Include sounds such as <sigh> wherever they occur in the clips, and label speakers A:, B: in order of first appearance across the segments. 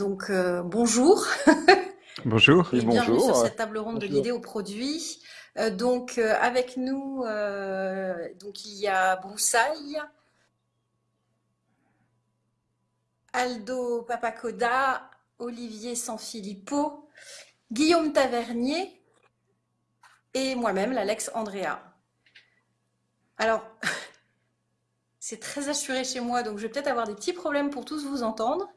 A: Donc euh, bonjour. <laughs>
B: Bonjour.
A: Et bienvenue
C: bonjour.
A: sur cette table ronde de l'idée au produit. Euh, donc euh, avec nous, euh, donc il y a Broussaille, Aldo Papacoda, Olivier Sanfilippo, Guillaume Tavernier et moi-même, l'Alex Andrea. Alors, <laughs> c'est très assuré chez moi, donc je vais peut-être avoir des petits problèmes pour tous vous entendre.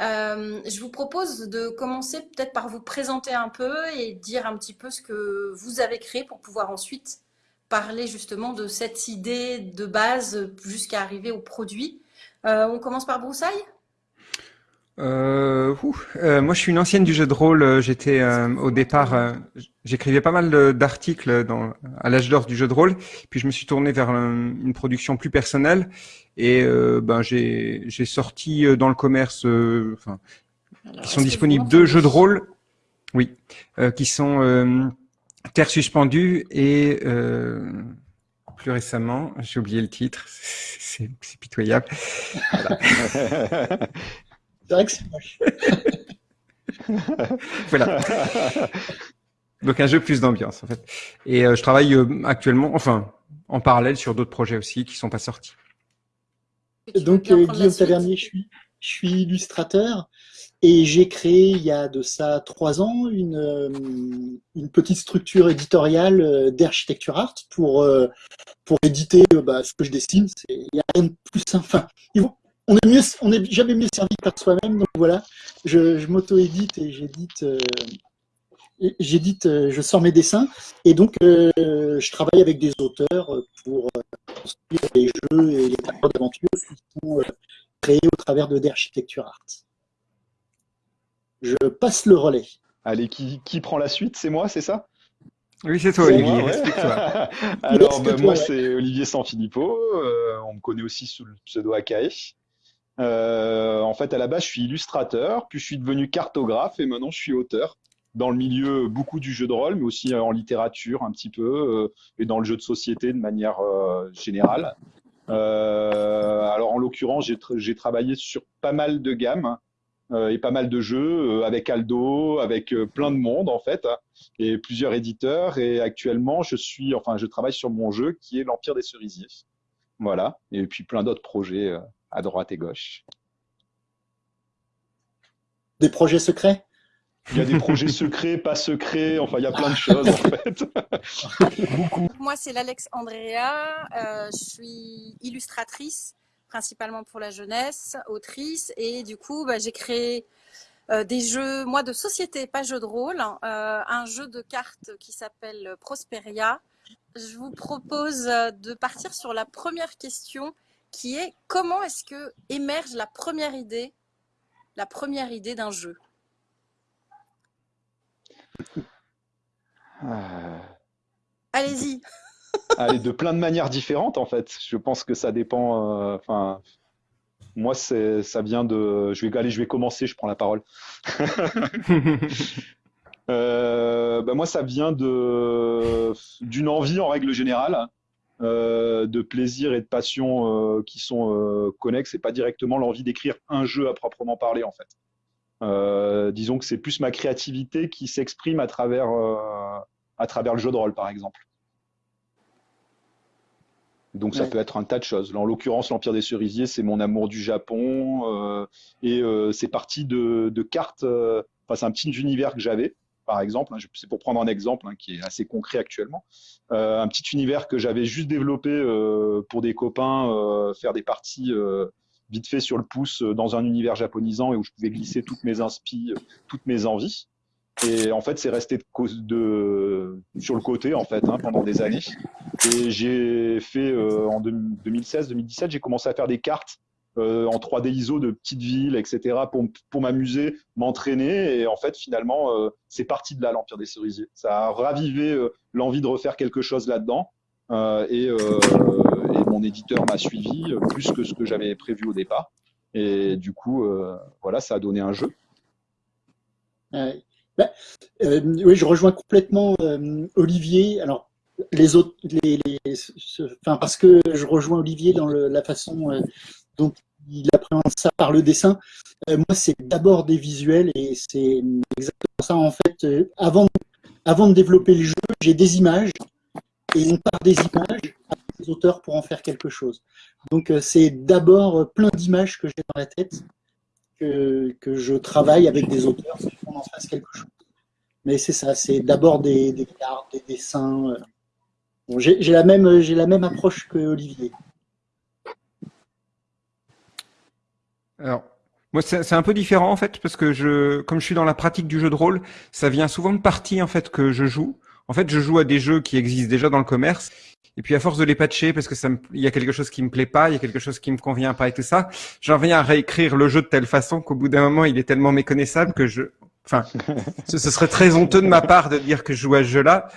A: Euh, je vous propose de commencer peut-être par vous présenter un peu et dire un petit peu ce que vous avez créé pour pouvoir ensuite parler justement de cette idée de base jusqu'à arriver au produit. Euh, on commence par Broussaille
B: Euh, ouh, euh, moi, je suis une ancienne du jeu de rôle. Euh, J'étais euh, au départ, euh, j'écrivais pas mal d'articles dans à l'âge d'or du jeu de rôle. Puis je me suis tourné vers un- une production plus personnelle et euh, ben j'ai j'ai sorti euh, dans le commerce, euh, enfin, qui sont disponibles deux jeux de rôle, oui, euh, qui sont euh, Terre suspendue et euh, plus récemment, j'ai oublié le titre, <laughs> c'est c'est pitoyable. <laughs>
C: C'est vrai que c'est moche. <laughs>
B: Voilà. Donc un jeu plus d'ambiance en fait. Et euh, je travaille euh, actuellement, enfin en parallèle sur d'autres projets aussi qui sont pas sortis.
C: Donc, euh, Guillaume Tavernier, je suis, je suis illustrateur et j'ai créé il y a de ça trois ans une, euh, une petite structure éditoriale d'Architecture Art pour, euh, pour éditer euh, bah, ce que je dessine. Il n'y a rien de plus simple. Enfin, on est mieux, on est jamais mieux servi par soi-même. Donc voilà, je, je m'auto-édite et j'édite, euh, j'édite, euh, je sors mes dessins et donc euh, je travaille avec des auteurs pour euh, construire les jeux et les tableaux d'aventure qui sont euh, créés au travers de d'Architecture Art. Je passe le relais.
D: Allez, qui, qui prend la suite? C'est moi, c'est ça?
B: Oui, c'est toi
D: C'est
B: Olivier,
D: moi, ouais.
B: explique-toi. <laughs>
D: Alors, bah,
C: toi,
D: moi,
C: ouais.
D: c'est Olivier Sanfilippo. euh, on me connaît aussi sous le pseudo AKE. Euh, en fait, à la base, je suis illustrateur, puis je suis devenu cartographe et maintenant je suis auteur dans le milieu beaucoup du jeu de rôle, mais aussi euh, en littérature un petit peu euh, et dans le jeu de société de manière euh, générale. Alors, en l'occurrence, j'ai tra- j'ai travaillé sur pas mal de gammes et pas mal de jeux avec Aldo, avec plein de monde en fait et plusieurs éditeurs. Et actuellement, je suis, enfin, je travaille sur mon jeu qui est l'Empire des Cerisiers. Voilà. Et puis plein d'autres projets à droite et gauche.
C: Des projets secrets?
D: Il y a des projets <laughs> secrets, pas secrets. Enfin, il y a plein de choses en fait. <laughs> Beaucoup.
A: Moi, c'est l'Alex Andrea. Euh, je suis illustratrice, principalement pour la jeunesse, autrice. Et du coup, bah, j'ai créé euh, des jeux, moi, de société, pas jeu de rôle. hein, euh, un jeu de cartes qui s'appelle Prosperia. Je vous propose de partir sur la première question qui est comment est-ce que émerge la première idée, la première idée d'un jeu?
D: Euh,
A: Allez-y.
D: allez, de plein de manières différentes en fait. Je pense que ça dépend. euh, Enfin, moi, c'est, ça vient de. Je vais, allez, je vais commencer. Je prends la parole. <laughs> Euh, bah moi, ça vient de d'une envie en règle générale, euh, de plaisir et de passion euh, qui sont euh, connexes et pas directement l'envie d'écrire un jeu à proprement parler en fait. Euh, disons que c'est plus ma créativité qui s'exprime à travers à travers le jeu de rôle par exemple. Donc ça
C: Ouais.
D: peut être un tas de choses. Là, en l'occurrence, l'Empire des Cerisiers, c'est mon amour du Japon et c'est parti de, de cartes. Enfin, c'est un petit univers que j'avais, par exemple. hein, c'est pour prendre un exemple hein, qui est assez concret actuellement. Euh, un petit univers que j'avais juste développé euh, pour des copains, euh, faire des parties vite fait sur le pouce dans un univers japonisant et où je pouvais glisser toutes mes inspi, euh, toutes mes envies. Et en fait, c'est resté de, sur le côté en fait hein, pendant des années. Et j'ai fait en 2016-2017, j'ai commencé à faire des cartes euh, en 3D ISO de petites villes, etc. pour, pour m'amuser, m'entraîner. Et en fait, finalement, euh, c'est parti de là, l'Empire des Cerisiers. Ça a ravivé euh, l'envie de refaire quelque chose là-dedans. Et, mon éditeur m'a suivi plus que ce que j'avais prévu au départ. Et du coup, voilà, ça a donné un jeu.
C: Euh, oui, je rejoins complètement Olivier. Alors, les autres, enfin, parce que je rejoins Olivier dans la façon dont il appréhende ça par le dessin. moi, c'est d'abord des visuels et c'est exactement ça. En fait, avant, avant de développer le jeu, j'ai des images et on part des images avec les auteurs pour en faire quelque chose. Donc, c'est d'abord plein d'images que j'ai dans la tête que, que, je travaille avec des auteurs pour qu'on en fasse quelque chose. Mais c'est ça, c'est d'abord des, des, cartes, des dessins. Bon, j'ai la, même, la même approche que Olivier.
B: Alors, moi, c'est un peu différent en fait, parce que je, comme je suis dans la pratique du jeu de rôle, ça vient souvent de parties en fait que je joue. En fait, je joue à des jeux qui existent déjà dans le commerce, et puis à force de les patcher, parce que ça il y a quelque chose qui me plaît pas, il y a quelque chose qui me convient pas et tout ça, j'en viens à réécrire le jeu de telle façon qu'au bout d'un moment, il est tellement méconnaissable que je, enfin, ce, serait très honteux de ma part de dire que je joue à ce jeu-là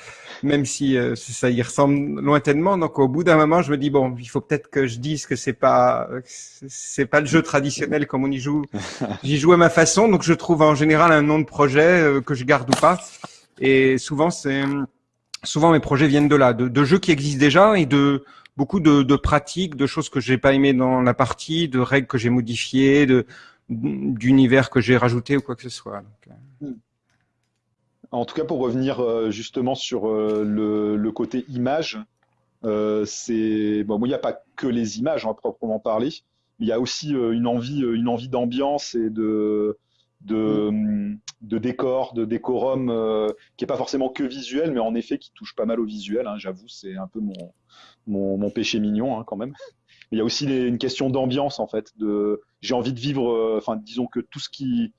B: même si euh, ça y ressemble lointainement. Donc au bout d'un moment, je me dis bon, il faut peut-être que je dise que c'est pas c'est pas le jeu traditionnel comme on y joue. <laughs> J'y joue à ma façon, donc je trouve en général un nom de projet euh, que je garde ou pas. Et souvent c'est souvent mes projets viennent de là, de, de, jeux qui existent déjà et de beaucoup de, de pratiques, de choses que j'ai pas aimé dans la partie, de règles que j'ai modifiées, de d'univers que j'ai rajouté ou quoi que ce soit. Donc, euh.
D: En tout cas, pour revenir euh, justement sur euh, le, côté image, euh, c'est bon, il n'y a pas que les images en hein, proprement parler. Il y a aussi une envie, une envie d'ambiance et de de, de décor, de décorum, qui est pas forcément que visuel, mais en effet qui touche pas mal au visuel. Hein, J'avoue, c'est un peu mon, mon, péché mignon hein, quand même. il y a aussi une question d'ambiance en fait. J'ai envie de vivre, enfin disons que tout ce qui,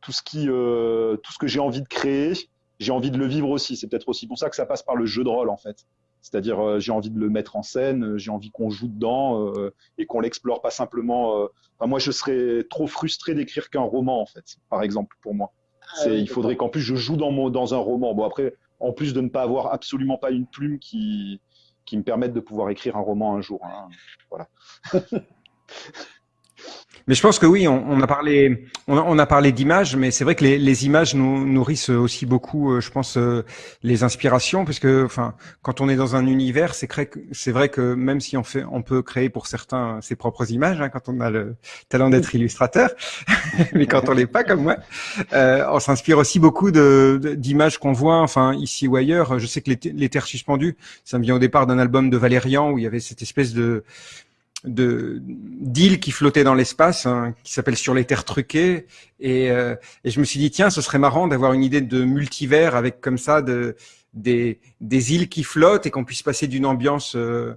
D: tout ce qui, tout ce que j'ai envie de créer, j'ai envie de le vivre aussi. C'est peut-être aussi pour ça que ça passe par le jeu de rôle en fait. C'est-à-dire euh, j'ai envie de le mettre en scène, euh, j'ai envie qu'on joue dedans euh, et qu'on l'explore pas simplement. Enfin, moi, je serais trop frustré d'écrire qu'un roman en fait, par exemple pour moi. Ah il faudrait qu'en plus je joue dans, mon, dans un roman. Bon après, en plus de ne pas avoir absolument pas une plume qui qui me permette de pouvoir écrire un roman un jour. Hein. Voilà. <laughs>
B: Mais je pense que oui, on, on a parlé, on a, on a parlé d'images, mais c'est vrai que les, les, images nous nourrissent aussi beaucoup, euh, je pense, euh, les inspirations, parce que, enfin, quand on est dans un univers, c'est c'est vrai que même si on fait, on peut créer pour certains ses propres images, hein, quand on a le talent d'être illustrateur, <laughs> mais quand on l'est pas comme moi, euh, on s'inspire aussi beaucoup de d'images qu'on voit, enfin ici ou ailleurs. Je sais que les, les terres suspendues, ça me vient au départ d'un album de Valérian où il y avait cette espèce de de d'îles qui flottaient dans l'espace, hein, qui s'appelle Sur les terres truquées, et, euh, et, je me suis dit tiens, ce serait marrant d'avoir une idée de multivers avec comme ça de des, des îles qui flottent et qu'on puisse passer d'une ambiance euh,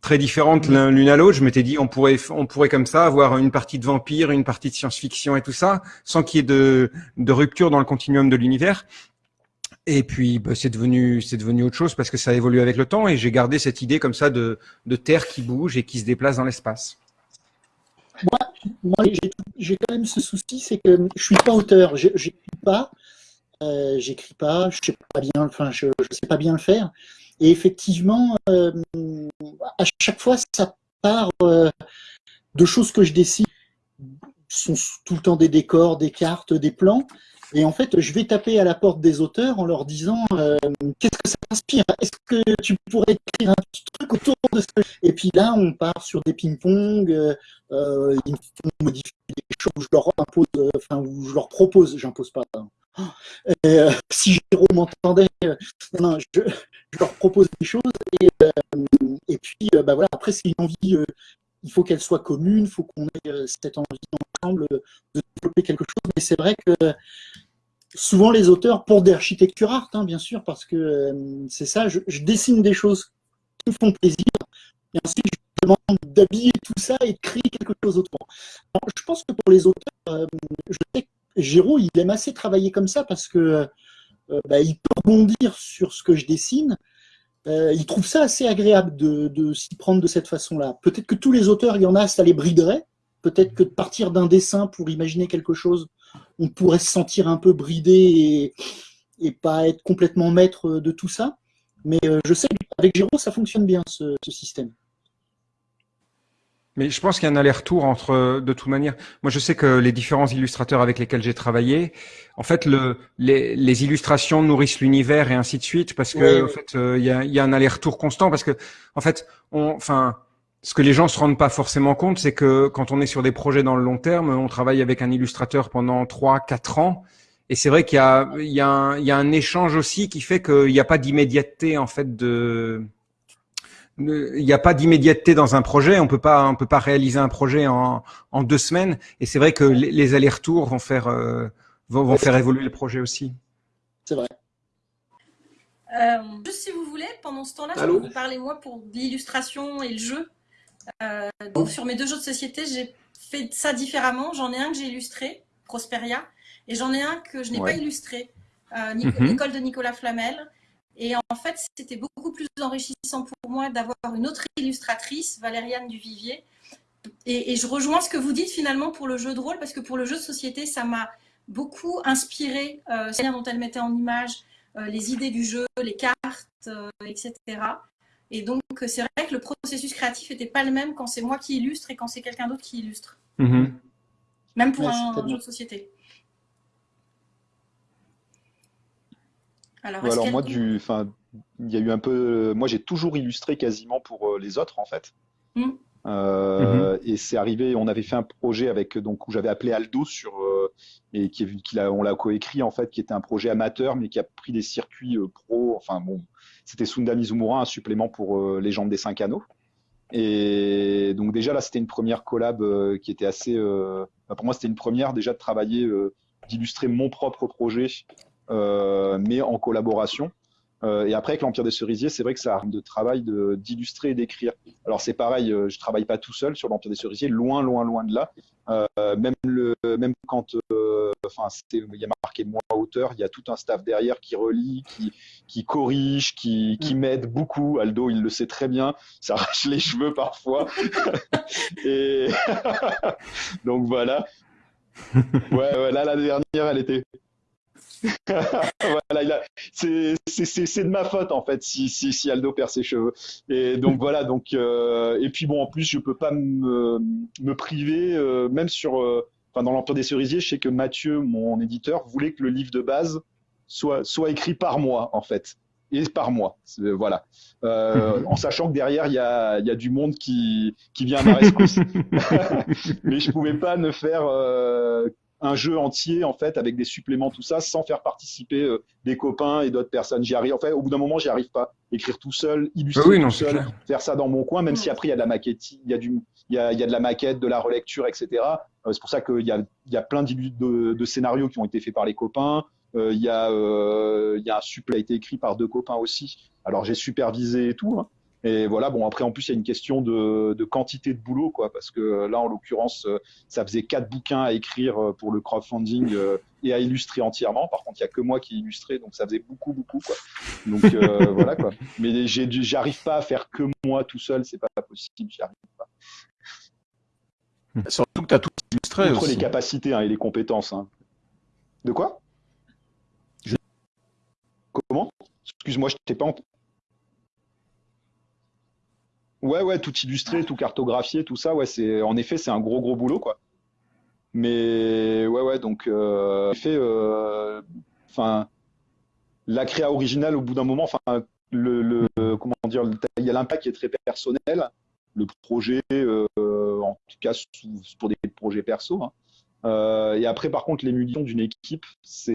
B: très différente l'une à l'autre. Je m'étais dit on pourrait on pourrait comme ça avoir une partie de vampire, une partie de science-fiction et tout ça, sans qu'il y ait de, de rupture dans le continuum de l'univers. Et puis, bah, c'est devenu, c'est devenu autre chose parce que ça a évolué avec le temps et j'ai gardé cette idée comme ça de, de terre qui bouge et qui se déplace dans l'espace.
C: Moi, j'ai quand même ce souci, c'est que je suis pas auteur, j'écris pas, euh, j'écris pas, je sais pas bien, enfin, je, je, sais pas bien le faire. Et effectivement, euh, à chaque fois, ça part euh, de choses que je dessine, sont tout le temps des décors, des cartes, des plans, et en fait, je vais taper à la porte des auteurs en leur disant euh, qu'est-ce que ça t'inspire Est-ce que tu pourrais écrire un truc autour de ça Et puis là, on part sur des ping-pong, euh, euh ils font modifier des choses où je leur impose, enfin où je leur propose, j'impose pas. Hein. Euh, <laughs> si Jérôme m'entendait, non, je, leur propose des choses et, et puis bah voilà. Après, c'est une envie il faut qu'elle soit commune, il faut qu'on ait cette envie ensemble de développer quelque chose. Mais c'est vrai que souvent les auteurs, pour des architectures art, hein, bien sûr, parce que euh, c'est ça, je, dessine des choses qui me font plaisir, et ensuite je demande d'habiller tout ça et de créer quelque chose autrement. je pense que pour les auteurs, euh, je sais que Géraud, il aime assez travailler comme ça parce que euh, bah, il peut rebondir sur ce que je dessine. il trouve ça assez agréable de s'y prendre de cette façon-là. Peut-être que tous les auteurs, il y en a, ça les briderait. Peut-être que de partir d'un dessin pour imaginer quelque chose on pourrait se sentir un peu bridé et, pas être complètement maître de tout ça. Mais euh, je sais qu'avec Giro, ça fonctionne bien, ce, système.
B: Mais je pense qu'il y a un aller-retour entre, de toute manière. Moi, je sais que les différents illustrateurs avec lesquels j'ai travaillé, en fait, le, les, illustrations nourrissent l'univers et ainsi de suite, parce que, en fait, euh, il y, a, un aller-retour constant, parce que, en fait, on, enfin, ce que les gens se rendent pas forcément compte, c'est que quand on est sur des projets dans le long terme, on travaille avec un illustrateur pendant trois, quatre ans. Et c'est vrai qu'il y a, il y, a un, il y a un échange aussi qui fait qu'il n'y a pas d'immédiateté en fait de, il n'y a pas d'immédiateté dans un projet. On peut pas, on peut pas réaliser un projet en, en deux semaines. Et c'est vrai que les, les allers-retours vont faire, euh, vont, vont faire évoluer le projet aussi.
C: C'est vrai.
A: Euh, juste si vous voulez, pendant ce temps-là, je vais vous parler moi pour l'illustration et le jeu. Euh, donc sur mes deux jeux de société, j'ai fait ça différemment. J'en ai un que j'ai illustré, Prosperia, et j'en ai un que je n'ai
B: Ouais.
A: pas illustré, euh,
B: Mhm.
A: l'école de Nicolas Flamel. Et en fait, c'était beaucoup plus enrichissant pour moi d'avoir une autre illustratrice, Valériane Duvivier. Et, et je rejoins ce que vous dites finalement pour le jeu de rôle, parce que pour le jeu de société, ça m'a beaucoup inspiré, euh, la manière dont elle mettait en image euh, les idées du jeu, les cartes, euh, etc. Et donc, euh, c'est vrai que le processus créatif n'était pas le même quand c'est moi qui illustre et quand c'est quelqu'un d'autre qui illustre,
B: Mhm.
A: même pour
C: Ouais,
A: un, jeu de société. Alors,
D: Ouais, alors moi, du, enfin, il y a eu un peu. Moi, j'ai toujours illustré quasiment pour euh, les autres, en fait.
A: Mm.
D: Euh, Et c'est arrivé. On avait fait un projet avec donc où j'avais appelé Aldo sur euh, et qui, est- qu'il a, on l'a coécrit en fait, qui était un projet amateur, mais qui a pris des circuits euh, pro. Enfin bon, c'était Sunda Mizumura, un supplément pour euh, des cinq anneaux. Et donc déjà là, c'était une première collab euh, qui était assez. enfin, pour moi, c'était une première déjà de travailler, euh, d'illustrer mon propre projet, mais en collaboration. Euh, et après, avec l'Empire des Cerisiers, c'est vrai que ça a de travail de- d'illustrer et d'écrire. Alors c'est pareil, euh, je travaille pas tout seul sur l'Empire des Cerisiers, loin, loin, loin de là. Euh, même le, même quand, euh, enfin, il y a marqué moi auteur, il y a tout un staff derrière qui relit, qui, qui corrige, qui, qui m'aide beaucoup. Aldo, il le sait très bien, ça arrache les cheveux parfois. <laughs> et <laughs> donc voilà. Ouais, ouais, là la dernière, elle était. Voilà, c'est c'est- c'est- c'est de ma faute en fait si, si, si Aldo perd ses cheveux. Et donc voilà, donc euh, et puis bon en plus je peux pas me, me priver euh, même sur euh, enfin dans l'Empire des Cerisiers, je sais que Mathieu, mon éditeur, voulait que le livre de base soit soit écrit par moi en fait et par moi. Voilà. Euh, en sachant que derrière il y a, il y a du monde qui qui vient à ma <laughs> rescousse. <laughs> Mais je pouvais pas ne faire euh, un jeu entier en fait avec des suppléments tout ça sans faire participer euh, des copains et d'autres personnes. J'y arrive. En fait, au bout d'un moment, j'y arrive pas. Écrire tout seul, illustrer
B: Ah oui, non,
D: tout
B: c'est
D: seul,
B: clair.
D: faire ça dans mon coin, même si après il y a de la maquette, il y a du, il y a, il y a de la maquette, de la relecture, etc. Euh, c'est pour ça qu'il y a, il y a plein de, de scénarios qui ont été faits par les copains. Euh, il y a, euh, il y a un supplément qui a été écrit par deux copains aussi. Alors j'ai supervisé et tout. hein. Et voilà, bon, après, en plus, il y a une question de, de quantité de boulot, quoi, parce que euh, là, en l'occurrence, euh, ça faisait quatre bouquins à écrire euh, pour le crowdfunding et à illustrer entièrement. Par contre, il y a que moi qui illustrais, donc ça faisait beaucoup, beaucoup, quoi. Donc euh, <laughs> voilà, quoi. Mais j'arrive pas à faire que moi tout seul, c'est pas possible, j'y arrive pas.
E: Surtout que tu as tout illustré
D: Outre
E: aussi.
D: les capacités hein, et les compétences. hein. De quoi?
E: Je-
D: Comment? Excuse-moi, je t'ai pas ent- Ouais, ouais, tout illustré, tout cartographié, tout ça, ouais, c'est en effet, c'est un gros, gros boulot, quoi. Mais ouais, ouais, donc euh, en effet, euh, enfin, la créa originale, au bout d'un moment, enfin, le, comment dire, il y a l'impact qui est très personnel. Le projet, euh, en tout cas pour des projets perso. hein. Et après, par contre, l'émulsion d'une équipe, c'est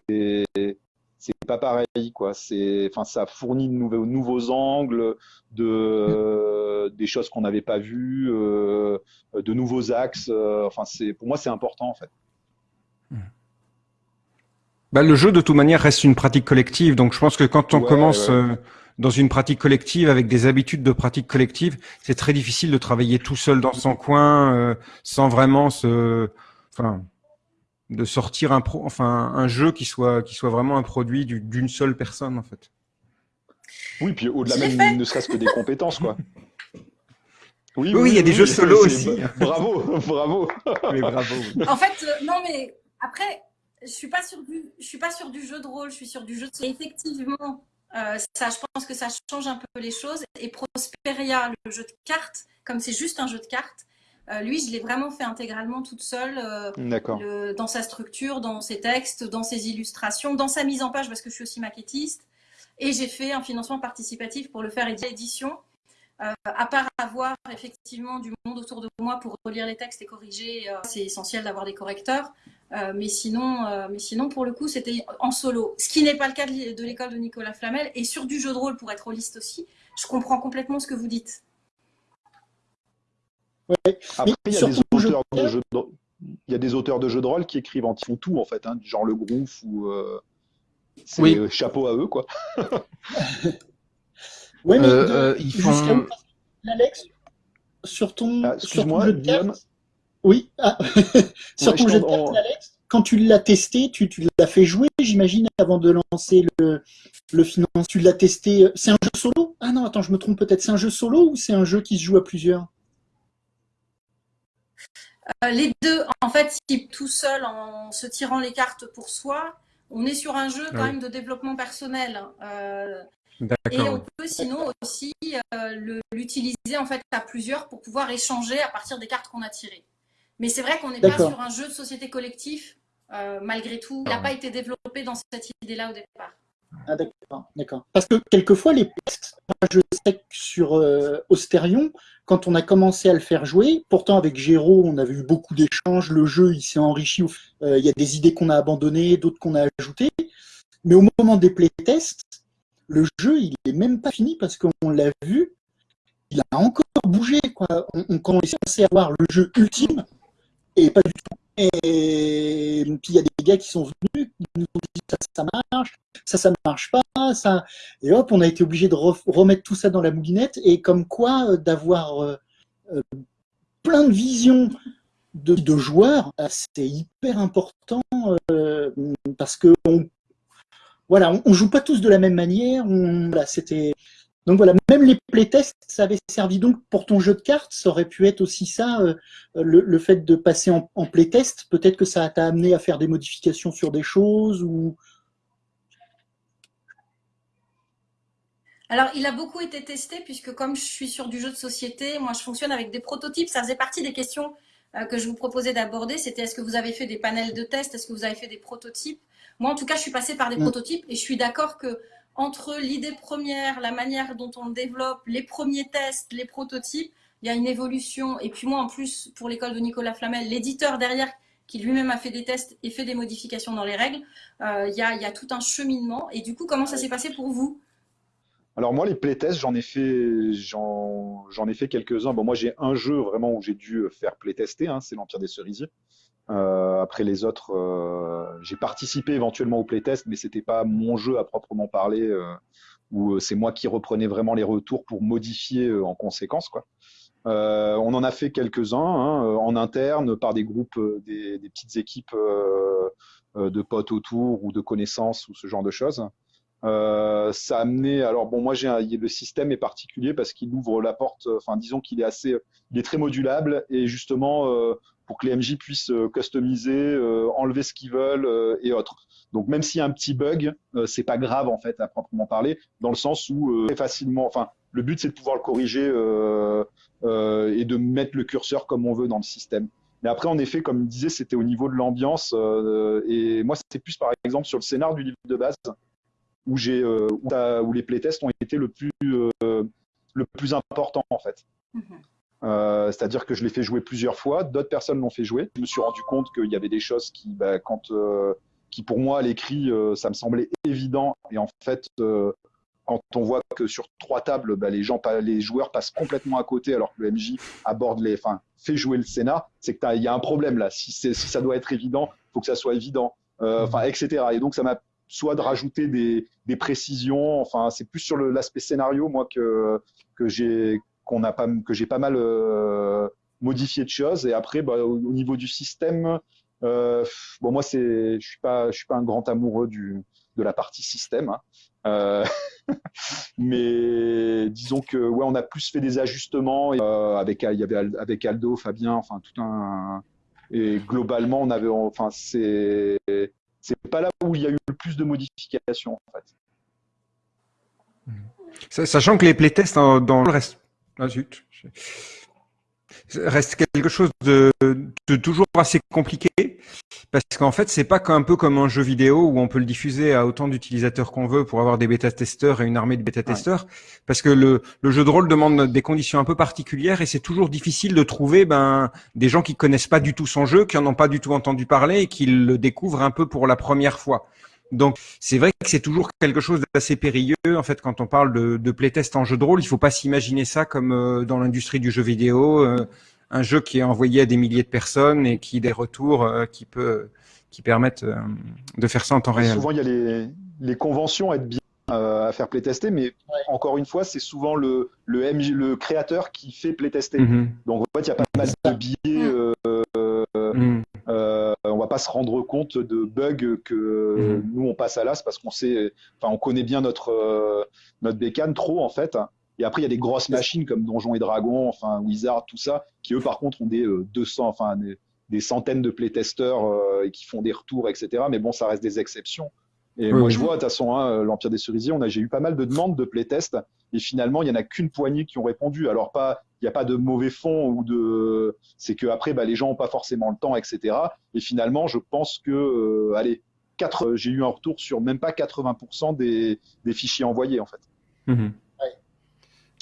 D: c'est pas pareil, quoi. C'est, enfin, ça fournit de nouveaux, nouveaux angles, de des choses qu'on n'avait pas vues, euh, de nouveaux axes. euh, enfin, c'est pour moi, c'est important en fait.
B: Bah, le jeu, de toute manière, reste une pratique collective. Donc, je pense que quand on
D: Ouais,
B: commence
D: ouais.
B: euh, dans une pratique collective avec des habitudes de pratique collective, c'est très difficile de travailler tout seul dans son coin euh, sans vraiment se, enfin, de sortir un pro, enfin, un jeu qui soit qui soit vraiment un produit du- d'une seule personne, en fait.
D: Oui, puis au-delà même,
A: fait.
D: ne serait-ce que des compétences, quoi. <laughs> Oui,
B: Oui, il y a des jeux solo aussi.
D: Bravo, <laughs> bravo.
B: Mais bravo.
A: En fait, euh, non, mais après, je suis pas sur du, je suis pas sur du jeu de rôle, je suis sur du jeu de. Et effectivement, euh, ça, je pense que ça change un peu les choses. Et Prosperia, le jeu de cartes, comme c'est juste un jeu de cartes, euh, lui, je l'ai vraiment fait intégralement toute seule, euh, le- dans sa structure, dans ses textes, dans ses illustrations, dans sa mise en page, parce que je suis aussi maquettiste. Et j'ai fait un financement participatif pour le faire l'édition. Euh, à part avoir effectivement du monde autour de moi pour relire les textes et corriger, euh, c'est essentiel d'avoir des correcteurs. Mais, sinon, mais sinon, pour le coup, c'était en solo. Ce qui n'est pas le cas de de l'école de Nicolas Flamel. Et sur du jeu de rôle, pour être holiste aussi, je comprends complètement ce que vous dites.
C: Ouais.
D: Après, il y, a des
C: je-
D: auteurs de jeux de... il y a des auteurs de jeux de rôle qui écrivent en qui font tout, en fait, hein, genre le Groove ou. euh, C'est
E: Oui.
D: euh, chapeau à eux, quoi. <laughs>
C: Ouais, mais
E: Euh,
C: de-
E: euh, ils
C: jusqu'à
E: font-
C: Alex, sur ton,
D: Ah,
C: sur ton jeu de cartes, oui, ah, <laughs> sur
D: Ouais,
C: ton
D: je
C: jeu de cartes, Alex, quand tu l'as testé, tu, tu l'as fait jouer, j'imagine, avant de lancer le, le finance. Tu l'as testé. C'est un jeu solo? Ah non, attends, je me trompe peut-être. C'est un jeu solo ou c'est un jeu qui se joue à plusieurs?
A: Les deux, en fait, si tout seul, en se tirant les cartes pour soi, on est sur un jeu quand
B: Ah oui.
A: même de développement personnel. Euh, et on peut sinon aussi euh, l'utiliser en fait à plusieurs pour pouvoir échanger à partir des cartes qu'on a tirées. Mais c'est vrai qu'on n'est pas sur un jeu de société collectif, euh, malgré tout. Il n'a
B: Ah.
A: pas été développé dans cette idée-là au départ.
C: Ah d'accord. Parce que quelquefois les moi, je sais sur euh, Austerion, quand on a commencé à le faire jouer, pourtant avec Géraud, on avait eu beaucoup d'échanges, le jeu il s'est enrichi, Euh, il y a des idées qu'on a abandonnées, d'autres qu'on a ajoutées, mais au moment des playtests, le jeu il est même pas fini parce qu'on l'a vu, il a encore bougé quoi. On, on commençait à avoir le jeu ultime et pas du tout. Et puis il y a des gars qui sont venus, nous ça, ça marche, ça, ça marche pas, ça. Et hop, on a été obligé de re- remettre tout ça dans la moulinette. Et comme quoi, euh, d'avoir euh, euh, plein de visions de, joueurs, c'est hyper important parce que on, voilà, on, joue pas tous de la même manière. On, c'était donc voilà, même les playtests, ça avait servi donc pour ton jeu de cartes, ça aurait pu être aussi ça, euh, le, le fait de passer en, en playtest. Peut-être que ça t'a amené à faire des modifications sur des choses ou
A: Alors, il a beaucoup été testé puisque comme je suis sur du jeu de société, moi je fonctionne avec des prototypes. Ça faisait partie des questions euh, que je vous proposais d'aborder. C'était est-ce que vous avez fait des panels de tests? Est-ce que vous avez fait des prototypes? Moi, en tout cas, je suis passée par des
C: Mm.
A: prototypes et je suis d'accord que entre l'idée première, la manière dont on développe, les premiers tests, les prototypes, il y a une évolution. Et puis moi, en plus, pour l'école de Nicolas Flamel, l'éditeur derrière qui lui-même a fait des tests et fait des modifications dans les règles, euh, il y, a, tout un cheminement. Et du coup, comment ça s'est passé pour vous?
D: Alors moi, les playtests, j'en ai fait, j'en, j'en ai fait quelques-uns. Bon, moi, j'ai un jeu vraiment où j'ai dû faire playtester, hein, c'est l'Empire des Cerisiers. Euh, après les autres, euh, j'ai participé éventuellement au playtest, mais c'était pas mon jeu à proprement parler, euh, où euh, c'est moi qui reprenais vraiment les retours pour modifier euh, en conséquence, quoi. Euh, on en a fait quelques-uns hein, en interne par des groupes, des, des petites équipes de potes autour ou de connaissances ou ce genre de choses. Euh, ça a amené. Alors bon, moi j'ai le système est particulier parce qu'il ouvre la porte. euh, Enfin, disons qu'il est assez, il est très modulable et justement euh, pour que les MJ puissent euh, customiser, euh, enlever ce qu'ils veulent et autres. Donc même s'il y a un petit bug, c'est pas grave en fait à proprement parler, dans le sens où très facilement. Enfin, le but c'est de pouvoir le corriger et de mettre le curseur comme on veut dans le système. Mais après, en effet, comme il disait, c'était au niveau de l'ambiance. et moi, c'était plus, par exemple, sur le scénar du livre de base, où, j'ai, euh, où, les playtests ont été le plus, euh, le plus important, en fait.
A: Mhm.
D: Euh, C'est-à-dire que je l'ai fait jouer plusieurs fois, d'autres personnes l'ont fait jouer. Je me suis rendu compte qu'il y avait des choses qui, bah, quand, euh, qui pour moi, à l'écrit, euh, ça me semblait évident. Et en fait, euh, quand on voit que sur trois tables, bah, les, gens, pa- les joueurs passent complètement à côté alors que le MJ aborde les, enfin, fait jouer le Sénat, c'est qu'il y a un problème là. Si, ça doit être évident, il faut que ça soit évident, euh, enfin, etc. Et donc, ça m'a soit de rajouter des, précisions, enfin, c'est plus sur l'aspect scénario, moi, que, que j'ai pas, pas mal euh, modifié de choses. Et après, bah, au, au niveau du système, euh, bon, moi, c'est, je suis suis pas un grand amoureux du, de la partie système. hein. Euh, <laughs> mais disons que ouais, on a plus fait des ajustements avec il y avait avec Aldo, Fabien, enfin tout un et globalement on avait enfin c'est c'est pas là où il y a eu le plus de modifications en fait.
B: Sa- Sachant que les playtests en- dans le reste. Ah. Reste quelque chose de, de toujours assez compliqué parce qu'en fait c'est pas un peu comme un jeu vidéo où on peut le diffuser à autant d'utilisateurs qu'on veut pour avoir des bêta-testeurs et une armée de bêta-testeurs parce que le, le jeu de rôle demande des conditions un peu particulières et c'est toujours difficile de trouver ben des gens qui connaissent pas du tout son jeu qui en ont pas du tout entendu parler et qui le découvrent un peu pour la première fois donc c'est vrai que c'est toujours quelque chose d'assez périlleux en fait quand on parle de, de playtest en jeu de rôle. Il faut pas s'imaginer ça comme euh, dans l'industrie du jeu vidéo, euh, un jeu qui est envoyé à des milliers de personnes et qui des retours euh, qui peut qui permettent de faire ça en temps réel.
D: Souvent il y a les, les conventions à être bien à faire playtester, mais encore une fois c'est souvent le le, MJ, le créateur qui fait playtester.
B: Mhm.
D: Donc en fait il y a pas mal de billets.
B: Mhm.
D: Euh, va pas se rendre compte de bugs que
B: Mhm.
D: nous on passe à l'as parce qu'on sait, enfin on connaît bien notre euh, notre bécane trop en fait. Et après il y a des grosses machines comme Donjons et Dragons, enfin Wizard, tout ça, qui eux par contre ont des euh, 200, enfin des, des centaines de playtesters euh, et qui font des retours, etc. Mais bon, ça reste des exceptions. Et
B: Oui,
D: moi
B: oui.
D: je vois, de toute façon, hein, l'Empire des Cerisiers, on a, j'ai eu pas mal de demandes de playtest et finalement il y en a qu'une poignée qui ont répondu. Alors pas, n'y a pas de mauvais fond ou de, c'est que après bah, les gens ont pas forcément le temps, etc. Et finalement, je pense que, euh, allez, quatre, euh, j'ai eu un retour sur même pas 80% des, des fichiers envoyés en fait.
B: Mhm.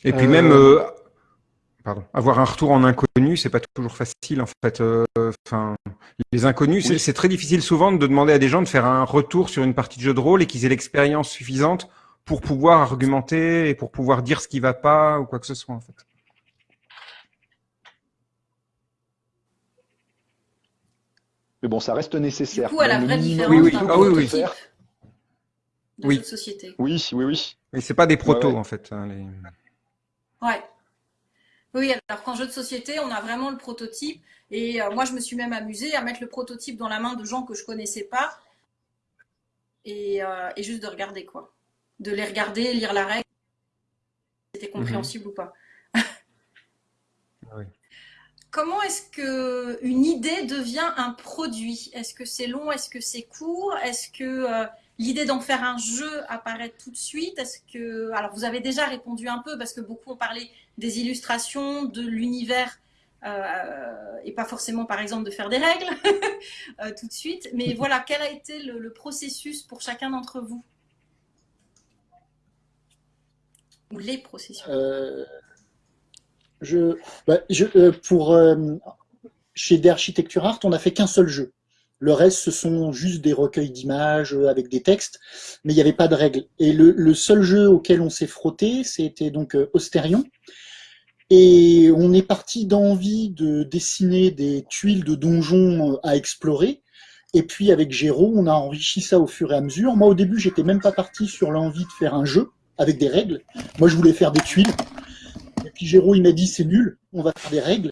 B: Et puis
C: Euh,
B: même, euh, pardon, avoir un retour en inconnu, c'est pas toujours facile en fait. Euh, Enfin, les inconnus,
D: Oui.
B: c'est très difficile souvent de demander à des gens de faire un retour sur une partie de jeu de rôle et qu'ils aient l'expérience suffisante pour pouvoir argumenter et pour pouvoir dire ce qui va pas ou quoi que ce soit en fait.
D: Mais bon, ça reste
A: Du
D: nécessaire.
A: coup, à la vraie différence
B: Oui, oui.
A: d'un
B: Ah oui, oui.
A: prototype
D: faire.
A: de
B: Oui.
A: jeu de société.
D: Oui, oui, oui.
B: Mais c'est pas des protos
D: Ouais, ouais.
B: en fait. hein, les-
A: Ouais. Oui, alors qu'en jeu de société, on a vraiment le prototype. Et euh, moi, je me suis même amusée à mettre le prototype dans la main de gens que je connaissais pas. Et, euh, et juste de regarder, quoi. De les regarder, lire la règle. C'était compréhensible ou pas.
B: Oui.
A: Comment est-ce que une idée devient un produit? Est-ce que c'est long? Est-ce que c'est court? Est-ce que euh, l'idée d'en faire un jeu apparaît tout de suite? Est-ce que alors vous avez déjà répondu un peu parce que beaucoup ont parlé des illustrations, de l'univers euh, et pas forcément par exemple de faire des règles <laughs> euh, tout de suite. Mais voilà, quel a été le, processus pour chacun d'entre vous? Ou les processus?
C: Je, bah, je, euh, pour, euh, chez d'Architecture Art, on n'a fait qu'un seul jeu. Le reste, ce sont juste des recueils d'images euh, avec des textes, mais il n'y avait pas de règles. Et le, seul jeu auquel on s'est frotté, c'était donc euh. Et on est parti d'envie de dessiner des tuiles de donjons euh, à explorer. Et puis avec Géraud, on a enrichi ça au fur et à mesure. Moi, au début, j'étais même pas parti sur l'envie de faire un jeu avec des règles. Moi, je voulais faire des tuiles. Puis Géraud, il m'a dit, c'est nul, on va faire des règles.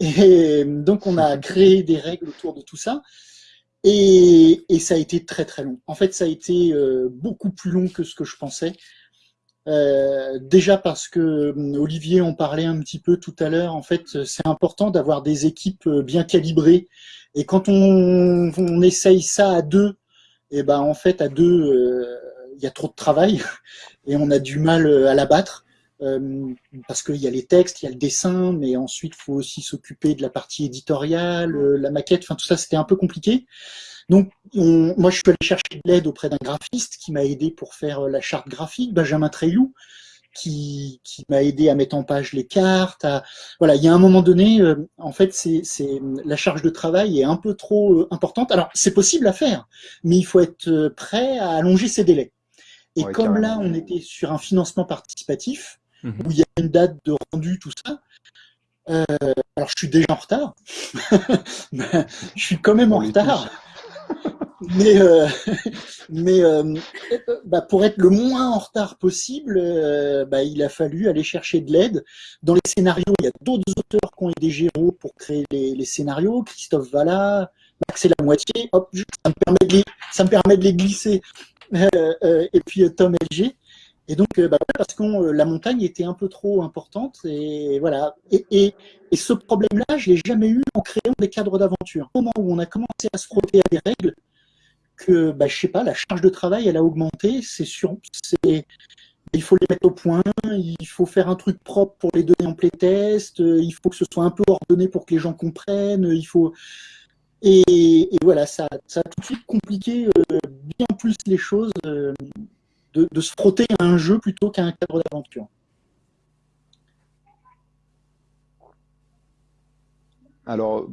C: Et donc, on a créé des règles autour de tout ça. Et, ça a été très très long. En fait, ça a été euh, beaucoup plus long que ce que je pensais. Euh, déjà parce que euh, Olivier en parlait un petit peu tout à l'heure. En fait, c'est important d'avoir des équipes bien calibrées. Et quand on, essaye ça à deux, et ben en fait à deux, il y a trop de travail et on a du mal à l'abattre. Euh, parce qu'il y a les textes, il y a le dessin, mais ensuite il faut aussi s'occuper de la partie éditoriale, euh, la maquette, enfin tout ça c'était un peu compliqué. Donc on- moi je suis allé chercher de l'aide auprès d'un graphiste qui m'a aidé pour faire euh, la charte graphique, Benjamin Treilloux, qui, qui m'a aidé à mettre en page les cartes. À... Voilà, il y a un moment donné, euh, en fait c'est la charge de travail est un peu trop importante. Alors c'est possible à faire, mais il faut être prêt à allonger ses délais. Et
D: Ouais,
C: comme là on était sur un financement participatif,
B: Mhm.
C: où il y a une date de rendu, tout ça. Euh, alors je suis déjà en retard. <laughs> je suis quand même en
D: On
C: retard. <laughs> Mais, euh, <laughs> mais euh, bah, pour être le moins en retard possible, bah, il a fallu aller chercher de l'aide. Dans les scénarios, il y a d'autres auteurs qui ont aidé Géraud pour créer les, les scénarios. Christophe Valla, Max et la moitié. Hop, ça me permet de les, ça me permet de les glisser. Et puis Tom LG. Et donc, euh, bah, parce que euh, la montagne était un peu trop importante. Et voilà. Et, ce problème-là, je l'ai jamais eu en créant des cadres d'aventure. Au moment où on a commencé à se frotter à des règles, que, bah, je sais pas, la charge de travail, elle a augmenté. C'est sûr, c'est, il faut les mettre au point, il faut faire un truc propre pour les donner en playtest, euh, il faut que ce soit un peu ordonné pour que les gens comprennent, il faut... Et, voilà, ça, ça, a tout de suite compliqué bien plus les choses de, se frotter à un jeu plutôt qu'à un cadre d'aventure.
D: Alors,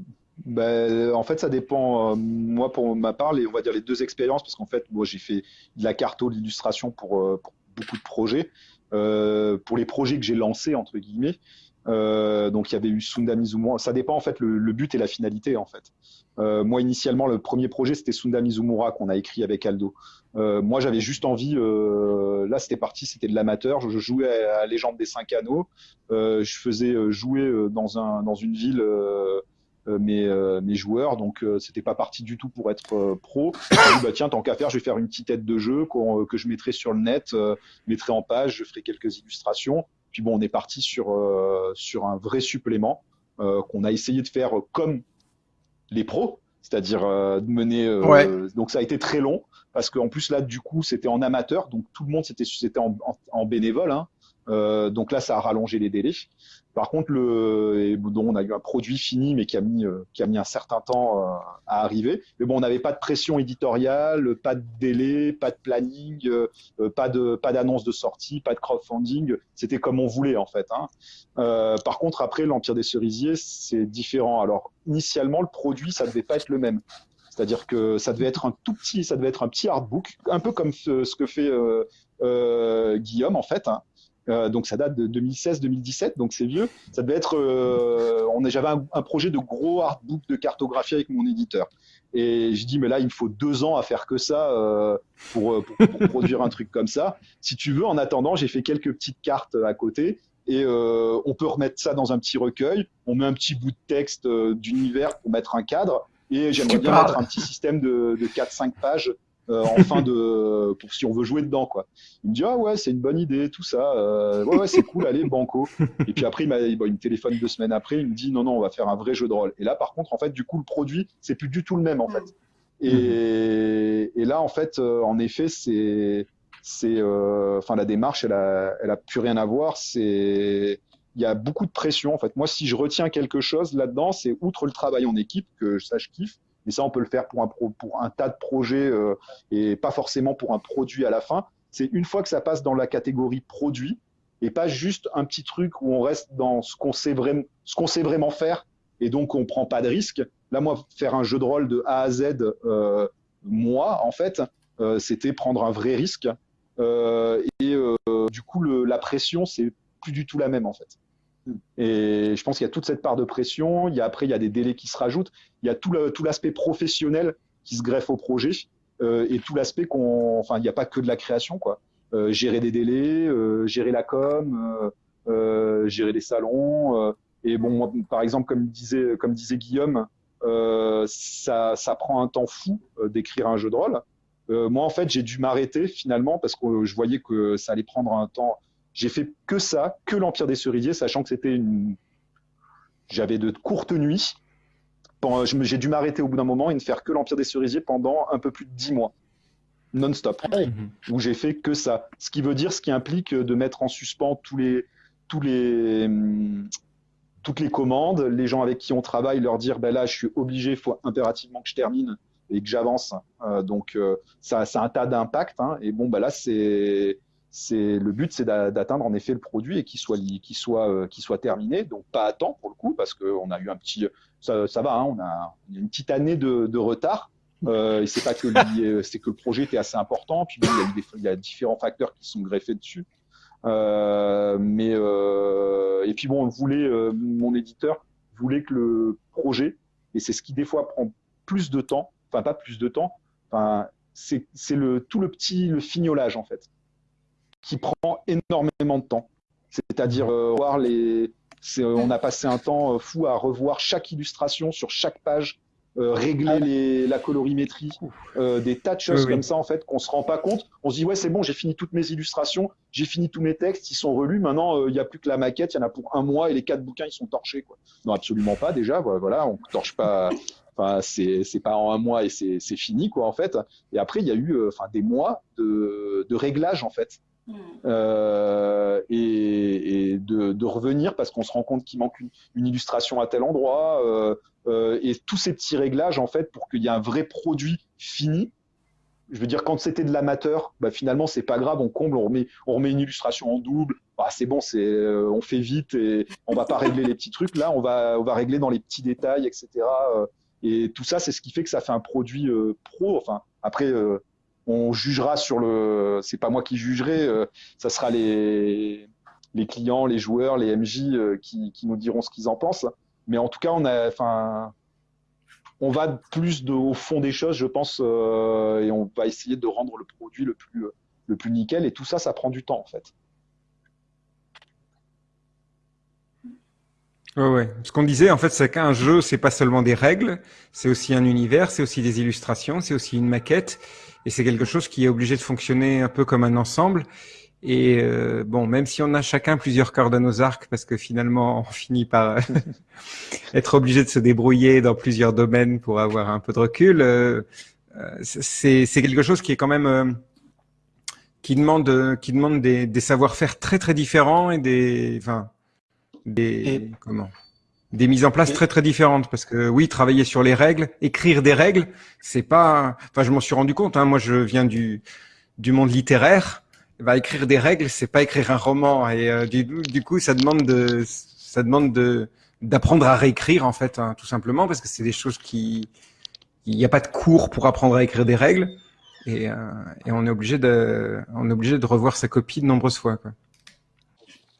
D: ben, en fait, ça dépend. Euh, moi, pour ma part, les, on va dire les deux expériences, parce qu'en fait, moi, j'ai fait de la carto, de l'illustration pour, euh, pour, beaucoup de projets. Euh, pour les projets que j'ai lancés, entre guillemets, donc il y avait eu Sunda Mizumura. Ça dépend en fait le, le but et la finalité en fait. Moi initialement le premier projet c'était Sunda Mizumura qu'on a écrit avec Aldo. Euh, moi j'avais juste envie. Euh, là c'était parti, c'était de l'amateur. Je, je, jouais à, à, Légende des cinq anneaux. Euh, je faisais jouer dans un dans une ville. Mes, mes, joueurs. Donc, c'était pas parti du tout pour être pro. Dit, bah, tiens, tant qu'à faire, je vais faire une petite tête de jeu que je mettrai sur le net, mettrai en page, je ferai quelques illustrations. Puis bon, on est parti sur, sur un vrai supplément qu'on a essayé de faire comme les pros, c'est-à-dire de mener.
B: Ouais.
D: Donc, ça a été très long parce qu'en plus, là, du coup, c'était en amateur. Donc, tout le monde, c'était en, en, bénévole. Hein. Euh, donc là, ça a rallongé les délais. Par contre, le, dont on a eu un produit fini, mais qui a mis, euh, qui a mis un certain temps euh, à arriver. Mais bon, on n'avait pas de pression éditoriale, pas de délai, pas de planning, pas de, pas d'annonce de sortie, pas de crowdfunding. C'était comme on voulait en fait. Hein. Par contre, après l'Empire des cerisiers, c'est différent. Alors, initialement, le produit, ça devait pas être le même. C'est-à-dire que ça devait être un tout petit, ça devait être un petit artbook, un peu comme ce, que fait Guillaume en fait. Hein. Euh, donc ça date de 2016-2017, donc c'est vieux. Ça devait être, euh, on j'avais un, projet de gros artbook de cartographie avec mon éditeur. Et je dis mais là il me faut deux ans à faire que ça euh, pour, pour, pour produire un truc comme ça. Si tu veux, en attendant, j'ai fait quelques petites cartes à côté et euh, on peut remettre ça dans un petit recueil. On met un petit bout de texte euh, d'univers pour mettre un cadre. Et j'aimerais bien
B: parles.
D: mettre un petit système de, de 4-5 pages euh, en fin de pour si on veut jouer dedans quoi. Il me dit ah ouais c'est une bonne idée tout ça euh, ouais ouais c'est cool allez banco. <laughs> Et puis après il, il, bon, il me téléphone deux semaines après il me dit non non on va faire un vrai jeu de rôle. Et là par contre en fait du coup le produit c'est plus du tout le même en fait. Et, et là en fait euh, en effet c'est c'est euh, enfin la démarche elle a elle a plus rien à voir. C'est il y a beaucoup de pression en fait moi si je retiens quelque chose là-dedans c'est outre le travail en équipe que ça je kiffe mais ça, on peut le faire pour un, pro, pour un tas de projets euh, et pas forcément pour un produit à la fin. C'est une fois que ça passe dans la catégorie produit et pas juste un petit truc où on reste dans ce qu'on sait, vraiment, ce qu'on sait vraiment faire et donc on prend pas de risque. Là, moi, faire un jeu de rôle de A à Z, euh, moi, en fait, euh, c'était prendre un vrai risque. Euh, et euh, du coup, le, la pression, c'est plus du tout la même, en fait. Et je pense qu'il y a toute cette part de pression. Il y a, après, il y a des délais qui se rajoutent. Il y a tout l'aspect professionnel qui se greffe au projet euh, et tout l'aspect qu'on. Enfin, il n'y a pas que de la création, quoi. Euh, gérer des délais, euh, gérer la com, gérer des salons. et bon, par exemple, comme disait, comme disait Guillaume, ça prend un temps fou d'écrire un jeu de rôle. moi, en fait, j'ai dû m'arrêter finalement parce que je voyais que ça allait prendre un temps j'ai fait que ça, que l'Empire des Cerisiers, sachant que c'était une. J'avais de courtes nuits. J'ai dû m'arrêter au bout d'un moment et ne faire que l'Empire des Cerisiers pendant un peu plus de dix mois. Non-stop.
C: Ah oui.
D: Où j'ai fait que ça. Ce qui veut dire, ce qui implique de mettre en suspens tous les, tous les, toutes les commandes, les gens avec qui on travaille, leur dire ben là, je suis obligé, il faut impérativement que je termine et que j'avance. Euh, donc, euh, ça, ça a un tas d'impact. Hein, et bon, ben là, c'est c'est le but, c'est d'atteindre en effet le produit et qu'il soit, qu'il soit, euh, qu'il soit terminé. Donc pas à temps pour le coup, parce qu'on a eu un petit, ça, ça va, hein, on a une petite année de, de retard. Euh, et c'est pas que <laughs> c'est que le projet était assez important. Puis il, y a eu des, il y a différents facteurs qui sont greffés dessus. Euh, mais euh, et puis bon, on voulait, euh, mon éditeur voulait que le projet, et c'est ce qui des fois prend plus de temps, enfin pas plus de temps, enfin c'est le tout le petit le fignolage en fait qui prend énormément de temps. C'est-à-dire euh, voir les. On a passé un temps euh, fou à revoir chaque illustration sur chaque page, euh, régler les, la colorimétrie, euh, des tas de choses
B: Oui, oui.
D: comme ça en fait qu'on se rend pas compte. On se dit ouais c'est bon, j'ai fini toutes mes illustrations, j'ai fini tous mes textes, ils sont relus. Maintenant il n'y a plus que la maquette, il y en a pour un mois et les quatre bouquins ils sont torchés quoi. Non absolument pas déjà. Voilà, on torche pas. <laughs> Enfin, c'est pas en un mois et c'est fini quoi en fait. Et après il y a eu euh, enfin des mois de de réglage en fait Euh, et, de, revenir parce qu'on se rend compte qu'il manque une, illustration à tel endroit euh, euh, et tous ces petits réglages en fait pour qu'il y ait un vrai produit fini. Je veux dire, quand c'était de l'amateur, bah, finalement c'est pas grave, on comble, on remet, on remet une illustration en double. Ah, c'est bon, c'est, on fait vite et on va pas régler les petits trucs. Là, on va, on va régler dans les petits détails, etc. Et tout ça, c'est ce qui fait que ça fait un produit pro. Enfin, après, on jugera sur le. C'est pas moi qui jugerai. euh, ça sera les les clients, les joueurs, les MJ euh, qui, qui nous diront ce qu'ils en pensent. Mais en tout cas, on a, enfin, on va plus au fond des choses, je pense, euh, et on va essayer de rendre le produit le plus le plus nickel. Et tout ça, ça prend du temps en fait.
B: Ouais, ouais. Ce qu'on disait, en fait, c'est qu'un jeu, c'est pas seulement des règles, c'est aussi un univers, c'est aussi des illustrations, c'est aussi une maquette, et c'est quelque chose qui est obligé de fonctionner un peu comme un ensemble. Et euh, bon, même si on a chacun plusieurs cordes à nos arcs, parce que finalement, <laughs> on finit par être obligé de se débrouiller dans plusieurs domaines pour avoir un peu de recul, euh, euh, c'est quelque chose qui est quand même euh, qui demande euh, qui demande des, des savoir-faire très très différents et des enfin des
C: Et-
B: comment des mises en place
C: Et-
B: très très différentes. Parce que oui travailler sur les règles écrire des règles c'est pas enfin je m'en suis rendu compte hein, moi je viens du du monde littéraire. Bah, écrire des règles c'est pas écrire un roman. Et euh, du, du coup ça demande de ça demande de d'apprendre à réécrire en fait hein, tout simplement. Parce que c'est des choses qui il n'y a pas de cours pour apprendre à écrire des règles. Et, euh, et on est obligé de on est obligé de revoir sa copie de nombreuses fois quoi.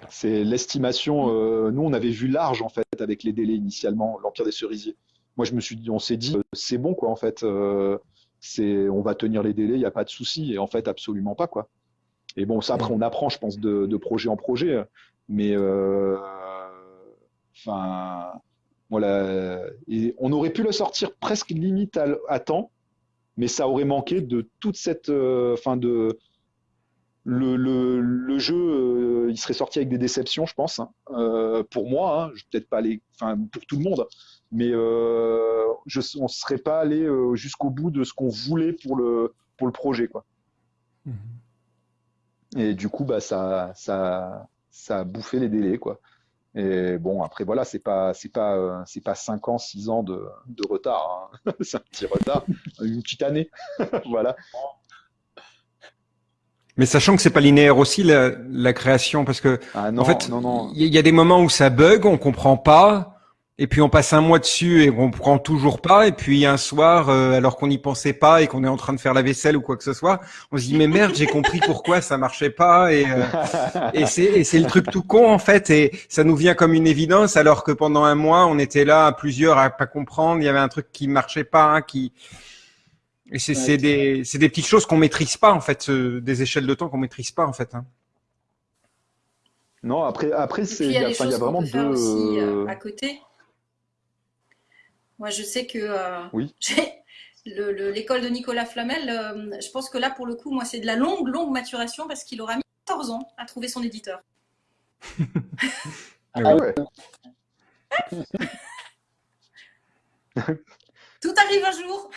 D: C'est l'estimation. euh, nous, on avait vu large en fait avec les délais initialement, l'Empire des Cerisiers. Moi, je me suis dit, on s'est dit, euh, c'est bon quoi en fait. euh, c'est, on va tenir les délais, il n'y a pas de souci. Et en fait, absolument pas quoi. Et bon, ça après, on apprend, je pense, de, de projet en projet. Mais euh, enfin, voilà. Et on aurait pu le sortir presque limite à, à temps, mais ça aurait manqué de toute cette, enfin de le, le, le jeu, euh, il serait sorti avec des déceptions, je pense. hein. Euh, pour moi, hein, peut-être pas aller, enfin pour tout le monde, mais euh, je, on serait pas allé jusqu'au bout de ce qu'on voulait pour le pour le projet, quoi. Et du coup, bah ça ça ça a bouffé les délais, quoi. Et bon, après voilà, c'est pas c'est pas c'est pas 5 ans, 6 ans de, de retard. hein. <laughs> c'est un petit retard, une petite année, <laughs> voilà.
B: Mais sachant que c'est pas linéaire aussi la, la création, parce que
D: Ah non,
B: en fait, il y, y a des moments où ça bug, on comprend pas, et puis on passe un mois dessus et on comprend toujours pas, et puis un soir, euh, alors qu'on n'y pensait pas et qu'on est en train de faire la vaisselle ou quoi que ce soit, on se dit mais merde, j'ai compris pourquoi ça marchait pas, et euh, <laughs> et c'est et c'est le truc tout con en fait, et ça nous vient comme une évidence, alors que pendant un mois, on était là à plusieurs à pas comprendre, il y avait un truc qui marchait pas, hein, qui et c'est
C: Ouais.
B: des petites choses qu'on maîtrise pas en fait, euh, des échelles de temps qu'on maîtrise pas en fait. Hein.
D: Non, après, après
A: il y a
D: y a,
A: des
D: enfin, il y
A: choses
D: a
A: qu'on
D: vraiment
A: peut faire
D: deux.
A: aussi euh,
D: euh,
A: à côté. Moi, je sais que euh,
D: Oui. <laughs>
A: l'école de Nicolas Flamel, euh, je pense que là, pour le coup, moi, c'est de la longue, longue maturation parce qu'il aura mis 14 ans à trouver son éditeur.
D: Ah ouais.
A: Tout arrive un jour.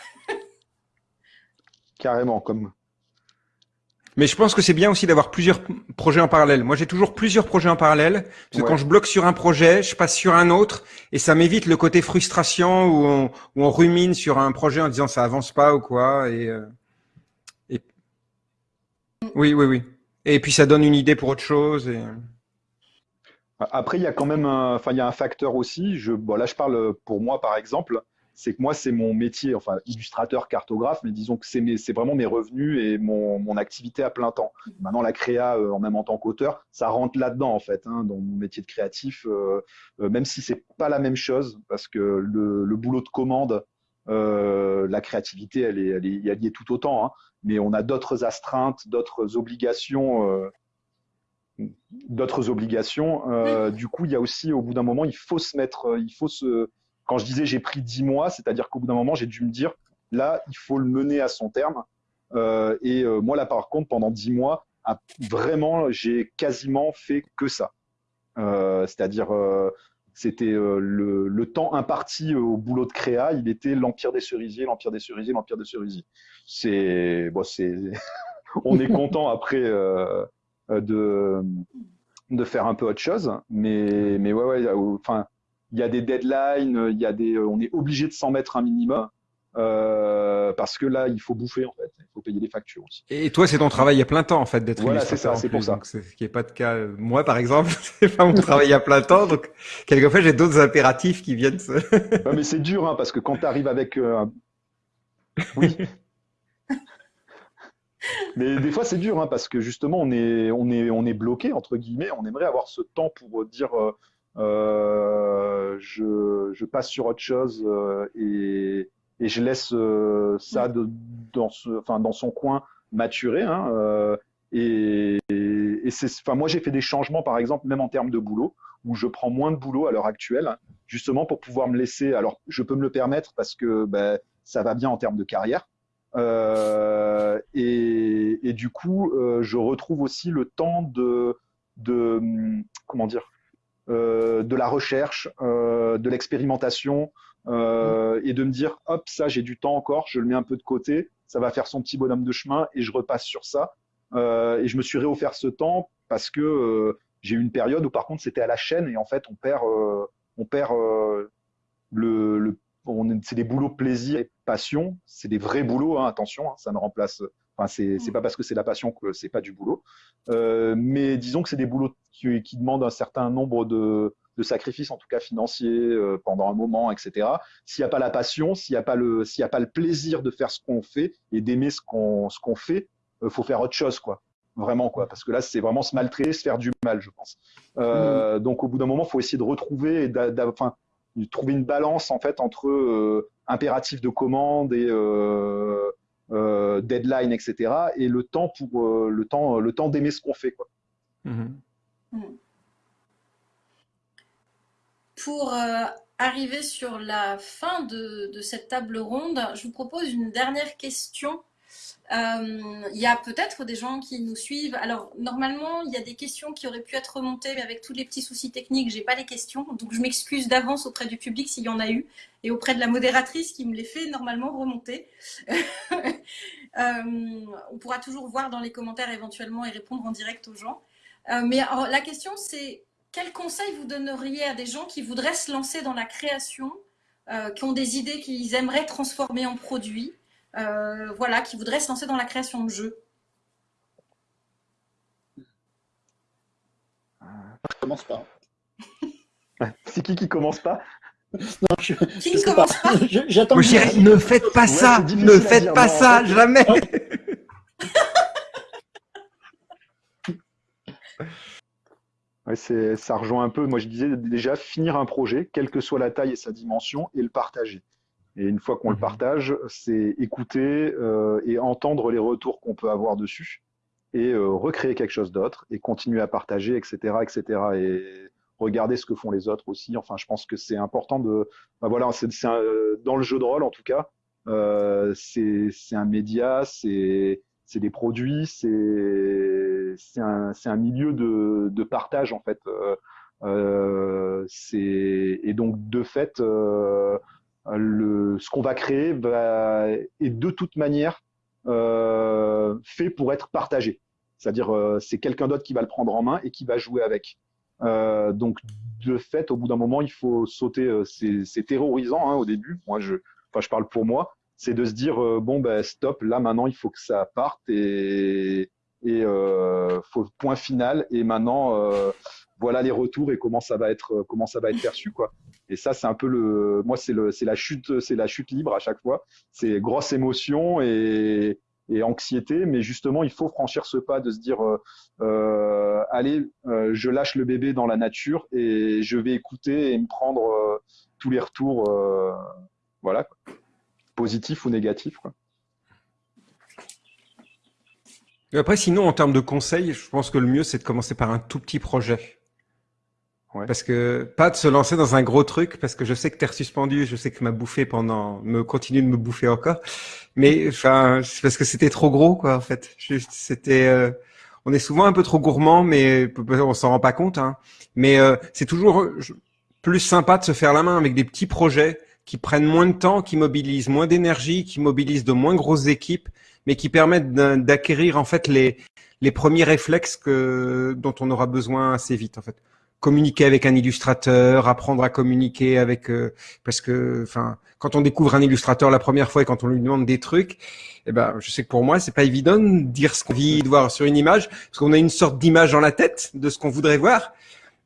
D: Carrément, comme.
B: Mais je pense que c'est bien aussi d'avoir plusieurs projets en parallèle. Moi, j'ai toujours plusieurs projets en parallèle. Parce que
D: Ouais.
B: quand je bloque sur un projet, je passe sur un autre et ça m'évite le côté frustration où on, où on rumine sur un projet en disant ça avance pas ou quoi. Et, euh, et... Oui, oui, oui. Et puis ça donne une idée pour autre chose. Et...
D: Après, il y a quand même un, enfin, il y a un facteur aussi. Je, bon, là, je parle pour moi, par exemple. C'est que moi, c'est mon métier, enfin, illustrateur, cartographe, mais disons que c'est vraiment mes revenus et mon, mon activité à plein temps. Maintenant, la créa, euh, en même en tant qu'auteur, ça rentre là-dedans, en fait, hein, dans mon métier de créatif, euh, euh, même si c'est pas la même chose, parce que le, le boulot de commande, la créativité, elle est, elle est, elle y est tout autant, hein, mais on a d'autres astreintes, d'autres obligations. d'autres obligations. Euh, Du coup, il y a aussi, au bout d'un moment, il faut se mettre, il faut se. Quand je disais j'ai pris dix mois, c'est-à-dire qu'au bout d'un moment, j'ai dû me dire là, il faut le mener à son terme. Euh, et euh, moi, là, par contre, pendant dix mois, à- vraiment, j'ai quasiment fait que ça. Euh, c'est-à-dire, c'était le, le temps imparti au boulot de créa, il était l'empire des cerisiers, l'empire des cerisiers, l'empire des cerisiers. C'est, bon, c'est, <laughs> on est content après. de, de faire un peu autre chose. Mais, mais ouais, ouais, enfin, il y a des deadlines, il y a des, on est obligé de s'en mettre un minimum. Euh, parce que là, il faut bouffer en fait, il faut payer les factures aussi.
B: Et toi, c'est ton travail à plein temps en fait d'être
D: Voilà, c'est ça, c'est pour ça.
B: donc ce qui n'est pas de cas. euh, Moi, par exemple, <laughs> c'est pas mon travail à plein temps, donc quelquefois j'ai d'autres impératifs qui viennent. Se... <laughs>
D: Ouais, mais c'est dur, hein, parce que quand tu arrives avec. euh, <laughs> Oui. mais des fois, c'est dur, hein, parce que justement, on est, on est, on est bloqué, entre guillemets. On aimerait avoir ce temps pour dire euh, euh, je, je passe sur autre chose euh, et, et je laisse euh, ça de- dans, ce, enfin, dans son coin maturer. hein, euh, et et c'est, enfin, moi, j'ai fait des changements, par exemple, même en termes de boulot, où je prends moins de boulot à l'heure actuelle hein, justement pour pouvoir me laisser. Alors, je peux me le permettre parce que ben, ça va bien en termes de carrière. Euh, et, et du coup, euh, je retrouve aussi le temps de, de comment dire, euh, de la recherche, euh, de l'expérimentation, euh, et de me dire, hop, ça, j'ai du temps encore, je le mets un peu de côté, ça va faire son petit bonhomme de chemin, et je repasse sur ça. Euh, et je me suis réoffert ce temps parce que euh, j'ai eu une période où, par contre, c'était à la chaîne, et en fait, on perd, euh, on perd euh, le, le c'est des boulots plaisir et passion. C'est des vrais boulots, hein, attention, hein, ça ne remplace. Enfin, c'est c'est pas parce que c'est la passion que c'est pas du boulot. Euh, mais disons que c'est des boulots qui, qui demandent un certain nombre de, de sacrifices, en tout cas financiers, euh, pendant un moment, etc. S'il n'y a pas la passion, s'il n'y a pas le, s'il y a pas le plaisir de faire ce qu'on fait et d'aimer ce qu'on, ce qu'on fait, euh, faut faire autre chose, quoi. Vraiment, quoi. Parce que là, c'est vraiment se maltraiter, se faire du mal, je pense. Euh, Donc, au bout d'un moment, faut essayer de retrouver, et enfin, de trouver une balance en fait entre impératif de commande et euh, deadline, etc. Et le temps pour euh, le temps, le temps d'aimer ce qu'on fait, quoi.
B: Mhm.
A: Pour euh, arriver sur la fin de, de cette table ronde, je vous propose une dernière question. Euh, Il y a peut-être des gens qui nous suivent. Alors, normalement, il y a des questions qui auraient pu être remontées, mais avec tous les petits soucis techniques, j'ai pas les questions. Donc, je m'excuse d'avance auprès du public s'il y en a eu, et auprès de la modératrice qui me les fait normalement remonter. <laughs> Euh, on pourra toujours voir dans les commentaires éventuellement et répondre en direct aux gens. Euh, mais la question, c'est quel conseil vous donneriez à des gens qui voudraient se lancer dans la création, qui ont des idées qu'ils aimeraient transformer en produits, euh, voilà, qui voudraient se lancer dans la création de jeux
C: Je commence pas. <laughs>
D: C'est qui qui commence pas?
C: Non, je,
A: Qui
C: je
A: ne
C: pas.
A: commence pas?
C: Je- J'attends.
B: Ne faites pas ça, ne faites
D: dire,
B: pas
D: non, en
B: ça,
D: fait.
B: jamais. <laughs>
D: Ouais, c'est, ça rejoint un peu. Moi, je disais déjà finir un projet, quelle que soit la taille et sa dimension, et le partager. Et une fois qu'on le
B: Mhm.
D: partage, c'est écouter euh, et entendre les retours qu'on peut avoir dessus, et euh, recréer quelque chose d'autre, et continuer à partager, etc., etc. Et regarder ce que font les autres aussi. Enfin, je pense que c'est important de. bah voilà, c'est, dans le jeu de rôle, en tout cas, euh, c'est, un média, c'est des produits, c'est un, un milieu de, de partage en fait. Euh, euh, et donc de fait, euh, le, ce qu'on va créer va, est de toute manière euh, fait pour être partagé. C'est-à-dire euh, c'est quelqu'un d'autre qui va le prendre en main et qui va jouer avec. Euh, donc de fait, au bout d'un moment, il faut sauter. euh, c'est terrorisant hein, au début. Moi, je, enfin, je parle pour moi c'est de se dire euh, bon ben stop là maintenant il faut que ça parte et et euh, faut point final et maintenant voilà les retours et comment ça va être comment ça va être perçu quoi et ça c'est un peu le moi c'est le c'est la chute c'est la chute libre à chaque fois c'est grosse émotion et anxiété mais justement il faut franchir ce pas de se dire euh, euh, allez euh, je lâche le bébé dans la nature et je vais écouter et me prendre euh, tous les retours euh, voilà quoi positif ou négatif. Quoi.
B: Et Après, sinon, en termes de conseils, je pense que le mieux, c'est de commencer par un tout petit projet.
D: Ouais.
B: Parce que pas de se lancer dans un gros truc, parce que je sais que Terre suspendue, je sais que m'a bouffé pendant, me continue de me bouffer encore. Mais enfin, parce que c'était trop gros, quoi, en fait. C'était, euh, on est souvent un peu trop gourmand, mais on s'en rend pas compte. Hein. Mais euh, c'est toujours plus sympa de se faire la main avec des petits projets qui prennent moins de temps, qui mobilisent moins d'énergie, qui mobilisent de moins grosses équipes, mais qui permettent d'acquérir en fait les les premiers réflexes que, dont on aura besoin assez vite en fait. Communiquer avec un illustrateur, apprendre à communiquer avec, euh, parce que, enfin, quand on découvre un illustrateur la première fois et quand on lui demande des trucs, eh ben, je sais que pour moi, c'est pas évident de dire ce qu'on vit, de voir sur une image, parce qu'on a une sorte d'image dans la tête de ce qu'on voudrait voir.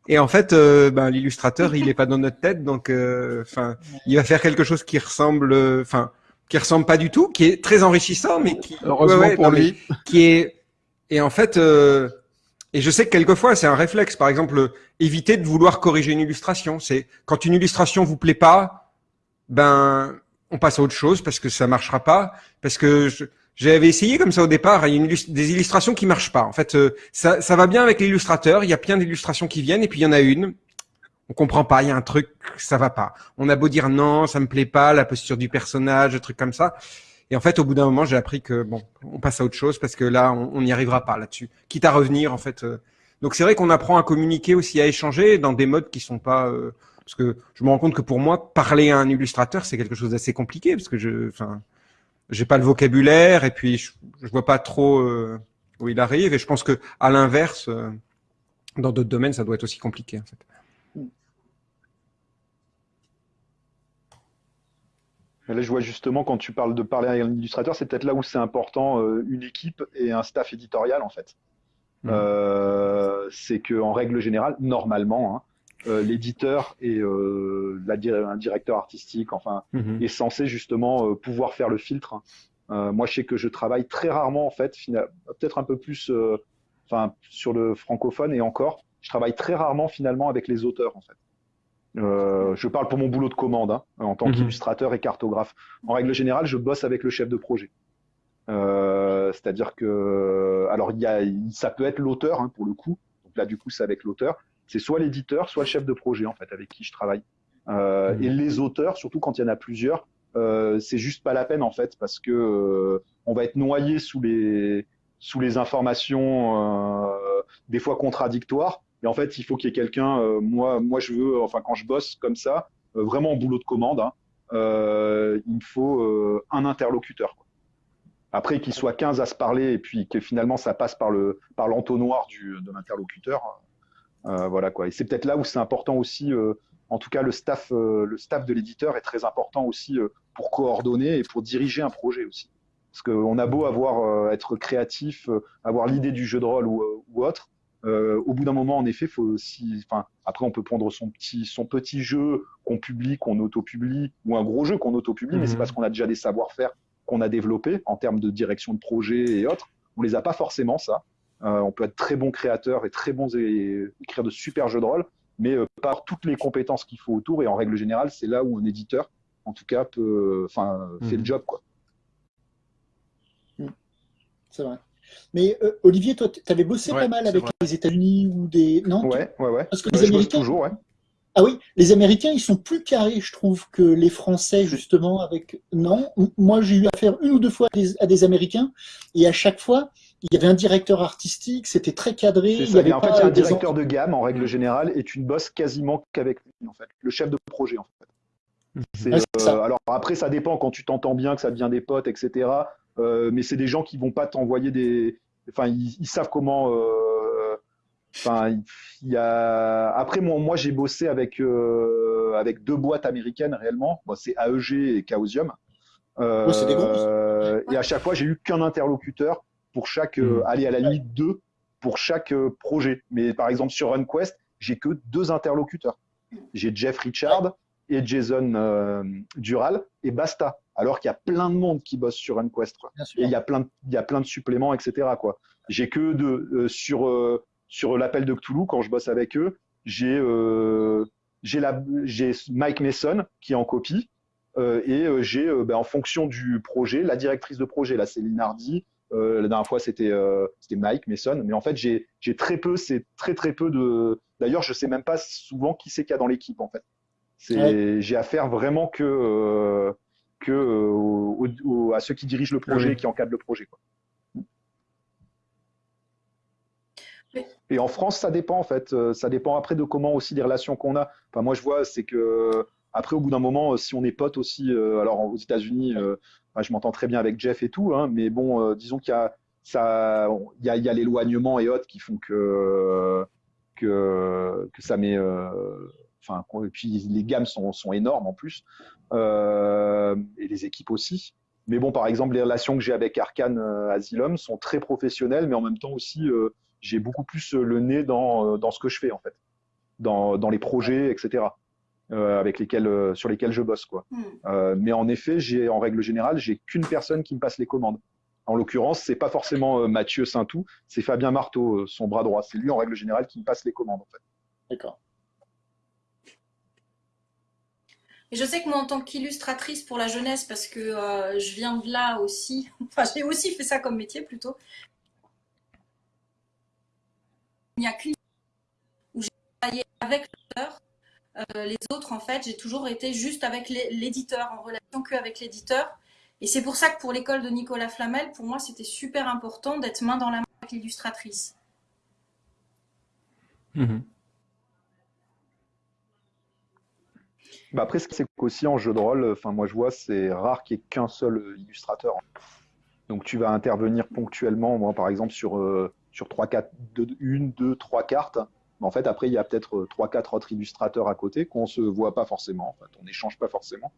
B: Et en fait, euh, ben, l'illustrateur, il est pas dans notre tête, donc, euh, enfin, il va faire quelque chose qui ressemble, euh, enfin, qui ressemble pas du tout, qui est très enrichissant, mais qui,
E: Heureusement pour
B: non, mais
E: lui.
B: qui est, et en fait, euh, et je sais que quelquefois c'est un réflexe. Par exemple, éviter de vouloir corriger une illustration. C'est quand une illustration vous plaît pas, ben on passe à autre chose parce que ça marchera pas. Parce que j'avais essayé comme ça au départ. Il y a une des illustrations qui marchent pas. En fait, euh, ça, ça va bien avec l'illustrateur. Il y a plein d'illustrations qui viennent et puis il y en a une. On comprend pas. Il y a un truc, ça va pas. On a beau dire non, ça me plaît pas, la posture du personnage, des trucs comme ça. Et en fait, au bout d'un moment, j'ai appris que bon, on passe à autre chose parce que là, on n'y arrivera pas là-dessus. Quitte à revenir, en fait. euh. Donc c'est vrai qu'on apprend à communiquer aussi, à échanger dans des modes qui sont pas. euh, Parce que je me rends compte que pour moi, parler à un illustrateur, c'est quelque chose d'assez compliqué parce que je, enfin, j'ai pas le vocabulaire et puis je, je vois pas trop euh, où il arrive. Et je pense que à l'inverse, euh, dans d'autres domaines, ça doit être aussi compliqué.
D: Et Là, je vois justement quand tu parles de parler à un illustrateur, c'est peut-être là où c'est important euh, une équipe et un staff éditorial en fait.
B: Mhm.
D: Euh, c'est que en règle générale, normalement, hein, euh, l'éditeur et euh, la un directeur artistique, enfin,
B: Mhm.
D: est censé justement pouvoir faire le filtre. hein. Moi, je sais que je travaille très rarement en fait, peut-être un peu plus, enfin, sur le francophone et encore, je travaille très rarement finalement avec les auteurs en fait. Euh, je parle pour mon boulot de commande hein, en tant
B: Mhm.
D: qu'illustrateur et cartographe. En règle générale, je bosse avec le chef de projet. Euh, C'est-à-dire que, alors, il y a, ça peut être l'auteur hein, pour le coup. Donc là, du coup, c'est avec l'auteur. C'est soit l'éditeur, soit le chef de projet en fait avec qui je travaille. Euh,
B: Mhm.
D: Et les auteurs, surtout quand il y en a plusieurs, euh, c'est juste pas la peine en fait parce que euh, on va être noyé sous les sous les informations euh, des fois contradictoires. Et en fait, il faut qu'il y ait quelqu'un. euh, moi, moi, je veux, enfin, quand je bosse comme ça, euh, vraiment en boulot de commande, hein, euh, il me faut un interlocuteur. Après, qu'il soit 15 à se parler et puis que finalement ça passe par le par l'entonnoir de l'interlocuteur. voilà quoi. Et c'est peut-être là où c'est important aussi. en tout cas, le staff, le staff de l'éditeur est très important aussi pour coordonner et pour diriger un projet aussi. Parce qu'on a beau avoir être créatif, avoir l'idée du jeu de rôle ou autre, euh, au bout d'un moment, en effet, faut aussi. Enfin, après, on peut prendre son petit son petit jeu qu'on publie, qu'on auto-publie, ou un gros jeu qu'on auto-publie, mais
B: Mhm.
D: c'est parce qu'on a déjà des savoir-faire qu'on a développés en termes de direction de projet et autres. On les a pas forcément ça. Euh, on peut être très bon créateur et très bons et écrire de super jeux de rôle, mais euh, par toutes les compétences qu'il faut autour. Et en règle générale, c'est là où un éditeur, en tout cas, peut, enfin, fait
B: Mhm.
D: le job quoi.
C: C'est vrai. Mais euh, Olivier, toi, tu avais bossé
E: Ouais,
C: pas mal avec
E: vrai.
C: les États-Unis ou des. Non?
D: Ouais, ouais, ouais.
C: Parce que
D: Ouais,
C: les Américains.
D: toujours, ouais.
C: Ah oui, les Américains, ils sont plus carrés, je trouve, que les Français, justement, avec. Non, moi, j'ai eu affaire une ou deux fois à des, à des Américains, et à chaque fois, il y avait un directeur artistique, c'était très cadré, il y avait
D: en fait,
C: pas
D: il y a un directeur de gamme en règle générale et tu ne bosses quasiment qu'avec lui, en fait, le chef de projet, en fait. C'est
C: ça.
D: euh, alors après, ça dépend quand tu t'entends bien, que ça devient des potes, etc. Euh, mais c'est des gens qui vont pas t'envoyer des. Enfin, ils, ils savent comment. euh, Enfin, il y a. Après, moi, moi j'ai bossé avec euh, avec deux boîtes américaines réellement. Bon, c'est AEG et Chaosium. Euh,
C: des.
D: Et à chaque fois, j'ai eu qu'un interlocuteur pour chaque. euh,
B: Mm.
D: aller à la limite deux pour chaque projet. Mais par exemple, sur RunQuest, j'ai que deux interlocuteurs. J'ai Jeff Richard et Jason Dural et basta. Alors qu'il y a plein de monde qui bosse sur quoi.
C: Sûr.
D: Et il y a plein de, il y a plein de suppléments, etc. Quoi. J'ai que de, euh, sur, euh, sur l'appel de Cthulhu, quand je bosse avec eux, j'ai euh, j'ai la- j'ai Mike Mason qui est en copie. et j'ai, ben, en fonction du projet, la directrice de projet. Là, c'est Linardi. La dernière fois, c'était c'était Mike Mason. Mais en fait, j'ai j'ai très peu, c'est très très peu de. D'ailleurs, je sais même pas souvent qui c'est qu'il y a dans l'équipe, en fait. C'est, j'ai affaire vraiment que que euh, au- au- à ceux qui dirigent le projet,
B: oui.
D: et qui encadrent le projet. Quoi. Et en France, ça dépend en fait. Euh, Ça dépend après de comment aussi les relations qu'on a. Enfin, moi, je vois, c'est que après, au bout d'un moment, euh, si on est potes aussi, euh, alors aux États-Unis, euh, je m'entends très bien avec Jeff et tout, hein, mais bon, euh, disons qu'il y a ça, il y a, y a l'éloignement et autres qui font que que, que ça met, enfin, et puis les gammes sont, sont énormes en plus et les équipes aussi. Mais bon, par exemple, les relations que j'ai avec Arkane Asylum sont très professionnelles, mais en même temps aussi, j'ai beaucoup plus le nez dans, dans ce que je fais en fait, dans, dans les projets, etc. Euh, avec lesquels, euh, sur lesquels je bosse. Quoi.
A: Hmm.
D: Euh, mais en effet, j'ai, en règle générale, j'ai qu'une personne qui me passe les commandes. En l'occurrence, c'est pas forcément Mathieu Saintou, c'est Fabien Marteau, son bras droit. C'est lui, en règle générale, qui me passe les commandes. En fait.
C: D'accord.
A: Et je sais que moi, en tant qu'illustratrice pour la jeunesse, parce que je viens de là aussi, <laughs> enfin, j'ai aussi fait ça comme métier plutôt. Il n'y a qu'une où j'ai travaillé avec l'auteur euh, les autres, en fait, j'ai toujours été juste avec l'éditeur, en relation qu'avec l'éditeur. Et c'est pour ça que pour l'école de Nicolas Flamel, pour moi, c'était super important d'être main dans la main avec l'illustratrice.
B: Mhm.
D: Bah après, c'est qu'aussi en jeu de rôle, enfin moi je vois, c'est rare qu'il n'y ait qu'un seul illustrateur. Donc tu vas intervenir ponctuellement, moi par exemple sur euh, sur trois, quatre, une, deux, trois cartes. Mais en fait, après, il y a peut-être euh, trois, quatre autres illustrateurs à côté qu'on ne se voit pas forcément. En fait, on n'échange pas forcément.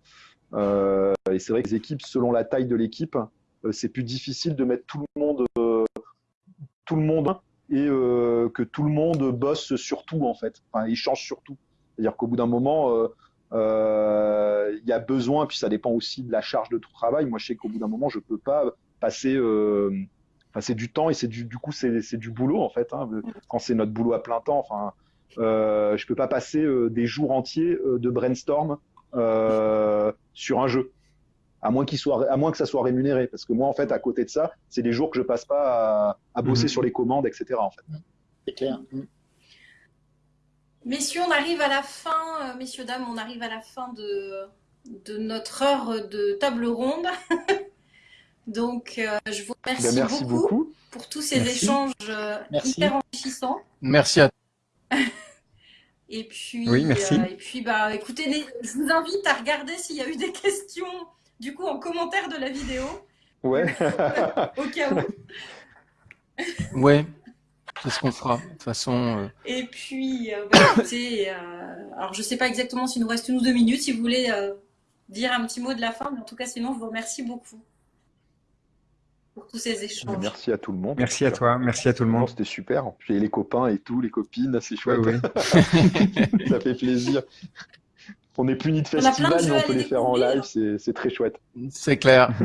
D: Euh, et c'est vrai que les équipes, selon la taille de l'équipe, euh, c'est plus difficile de mettre tout le monde, tout le monde et que tout le monde bosse sur tout, en fait. Enfin, ils changent sur tout. C'est-à-dire qu'au bout d'un moment, il y a besoin, puis ça dépend aussi de la charge de travail. Moi, je sais qu'au bout d'un moment, je ne peux pas passer c'est du temps et c'est du, du coup, c'est du boulot en fait. Hein, quand c'est notre boulot à plein temps, enfin, euh, je peux pas passer euh, des jours entiers euh, de brainstorm euh, sur un jeu, à moins qu'il soit, à moins que ça soit rémunéré. Parce que moi, en fait, à côté de ça, c'est des jours que je passe pas à, à bosser
B: Mhm.
D: sur les commandes, etc. En fait.
C: C'est clair.
A: Messieurs, on arrive à la fin, euh, messieurs, dames, on arrive à la fin de, de notre heure de table ronde. <laughs> Donc, euh, je vous remercie,
D: Ben, merci
A: beaucoup,
D: beaucoup.
A: pour tous ces
B: Merci.
A: échanges euh,
C: Merci.
A: hyper enrichissants.
E: Merci à <laughs>
A: Et puis,
B: Oui, merci.
A: euh, et puis bah, écoutez, les- je vous invite à regarder s'il y a eu des questions, du coup, en commentaire de la vidéo,
D: Ouais. <laughs>
A: au cas où.
E: Ouais, c'est ce qu'on fera. De toute façon, euh,
A: Et puis, euh, bah, écoutez, euh, alors je sais pas exactement s'il nous reste une ou deux minutes, si vous voulez euh, dire un petit mot de la fin, mais en tout cas, sinon, je vous remercie beaucoup pour tous ces échanges.
D: Merci à tout le monde.
B: Merci à toi, merci à tout le monde.
D: C'était super. Puis les copains et tout, les copines, c'est chouette.
B: ouais. <laughs>
D: ça fait plaisir. On n'est plus ni de festival, mais on peut les faire en live, c'est très chouette.
E: c'est clair. <laughs>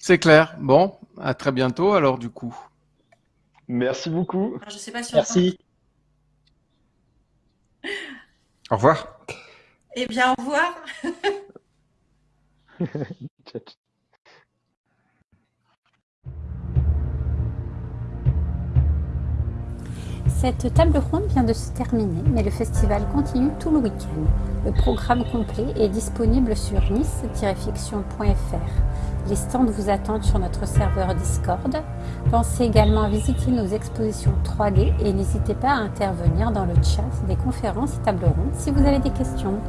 E: C'est clair. Bon, à très bientôt alors du coup.
D: Merci beaucoup.
A: Alors, je sais pas si on
C: Merci.
B: Au revoir.
A: Eh bien, au revoir. <laughs>
D: Ciao, ciao.
F: Cette table ronde vient de se terminer, mais le festival continue tout le week-end. Le programme complet est disponible sur nice-fiction.fr. Les stands vous attendent sur notre serveur Discord. Pensez également à visiter nos expositions 3D et n'hésitez pas à intervenir dans le chat des conférences et tables rondes si vous avez des questions.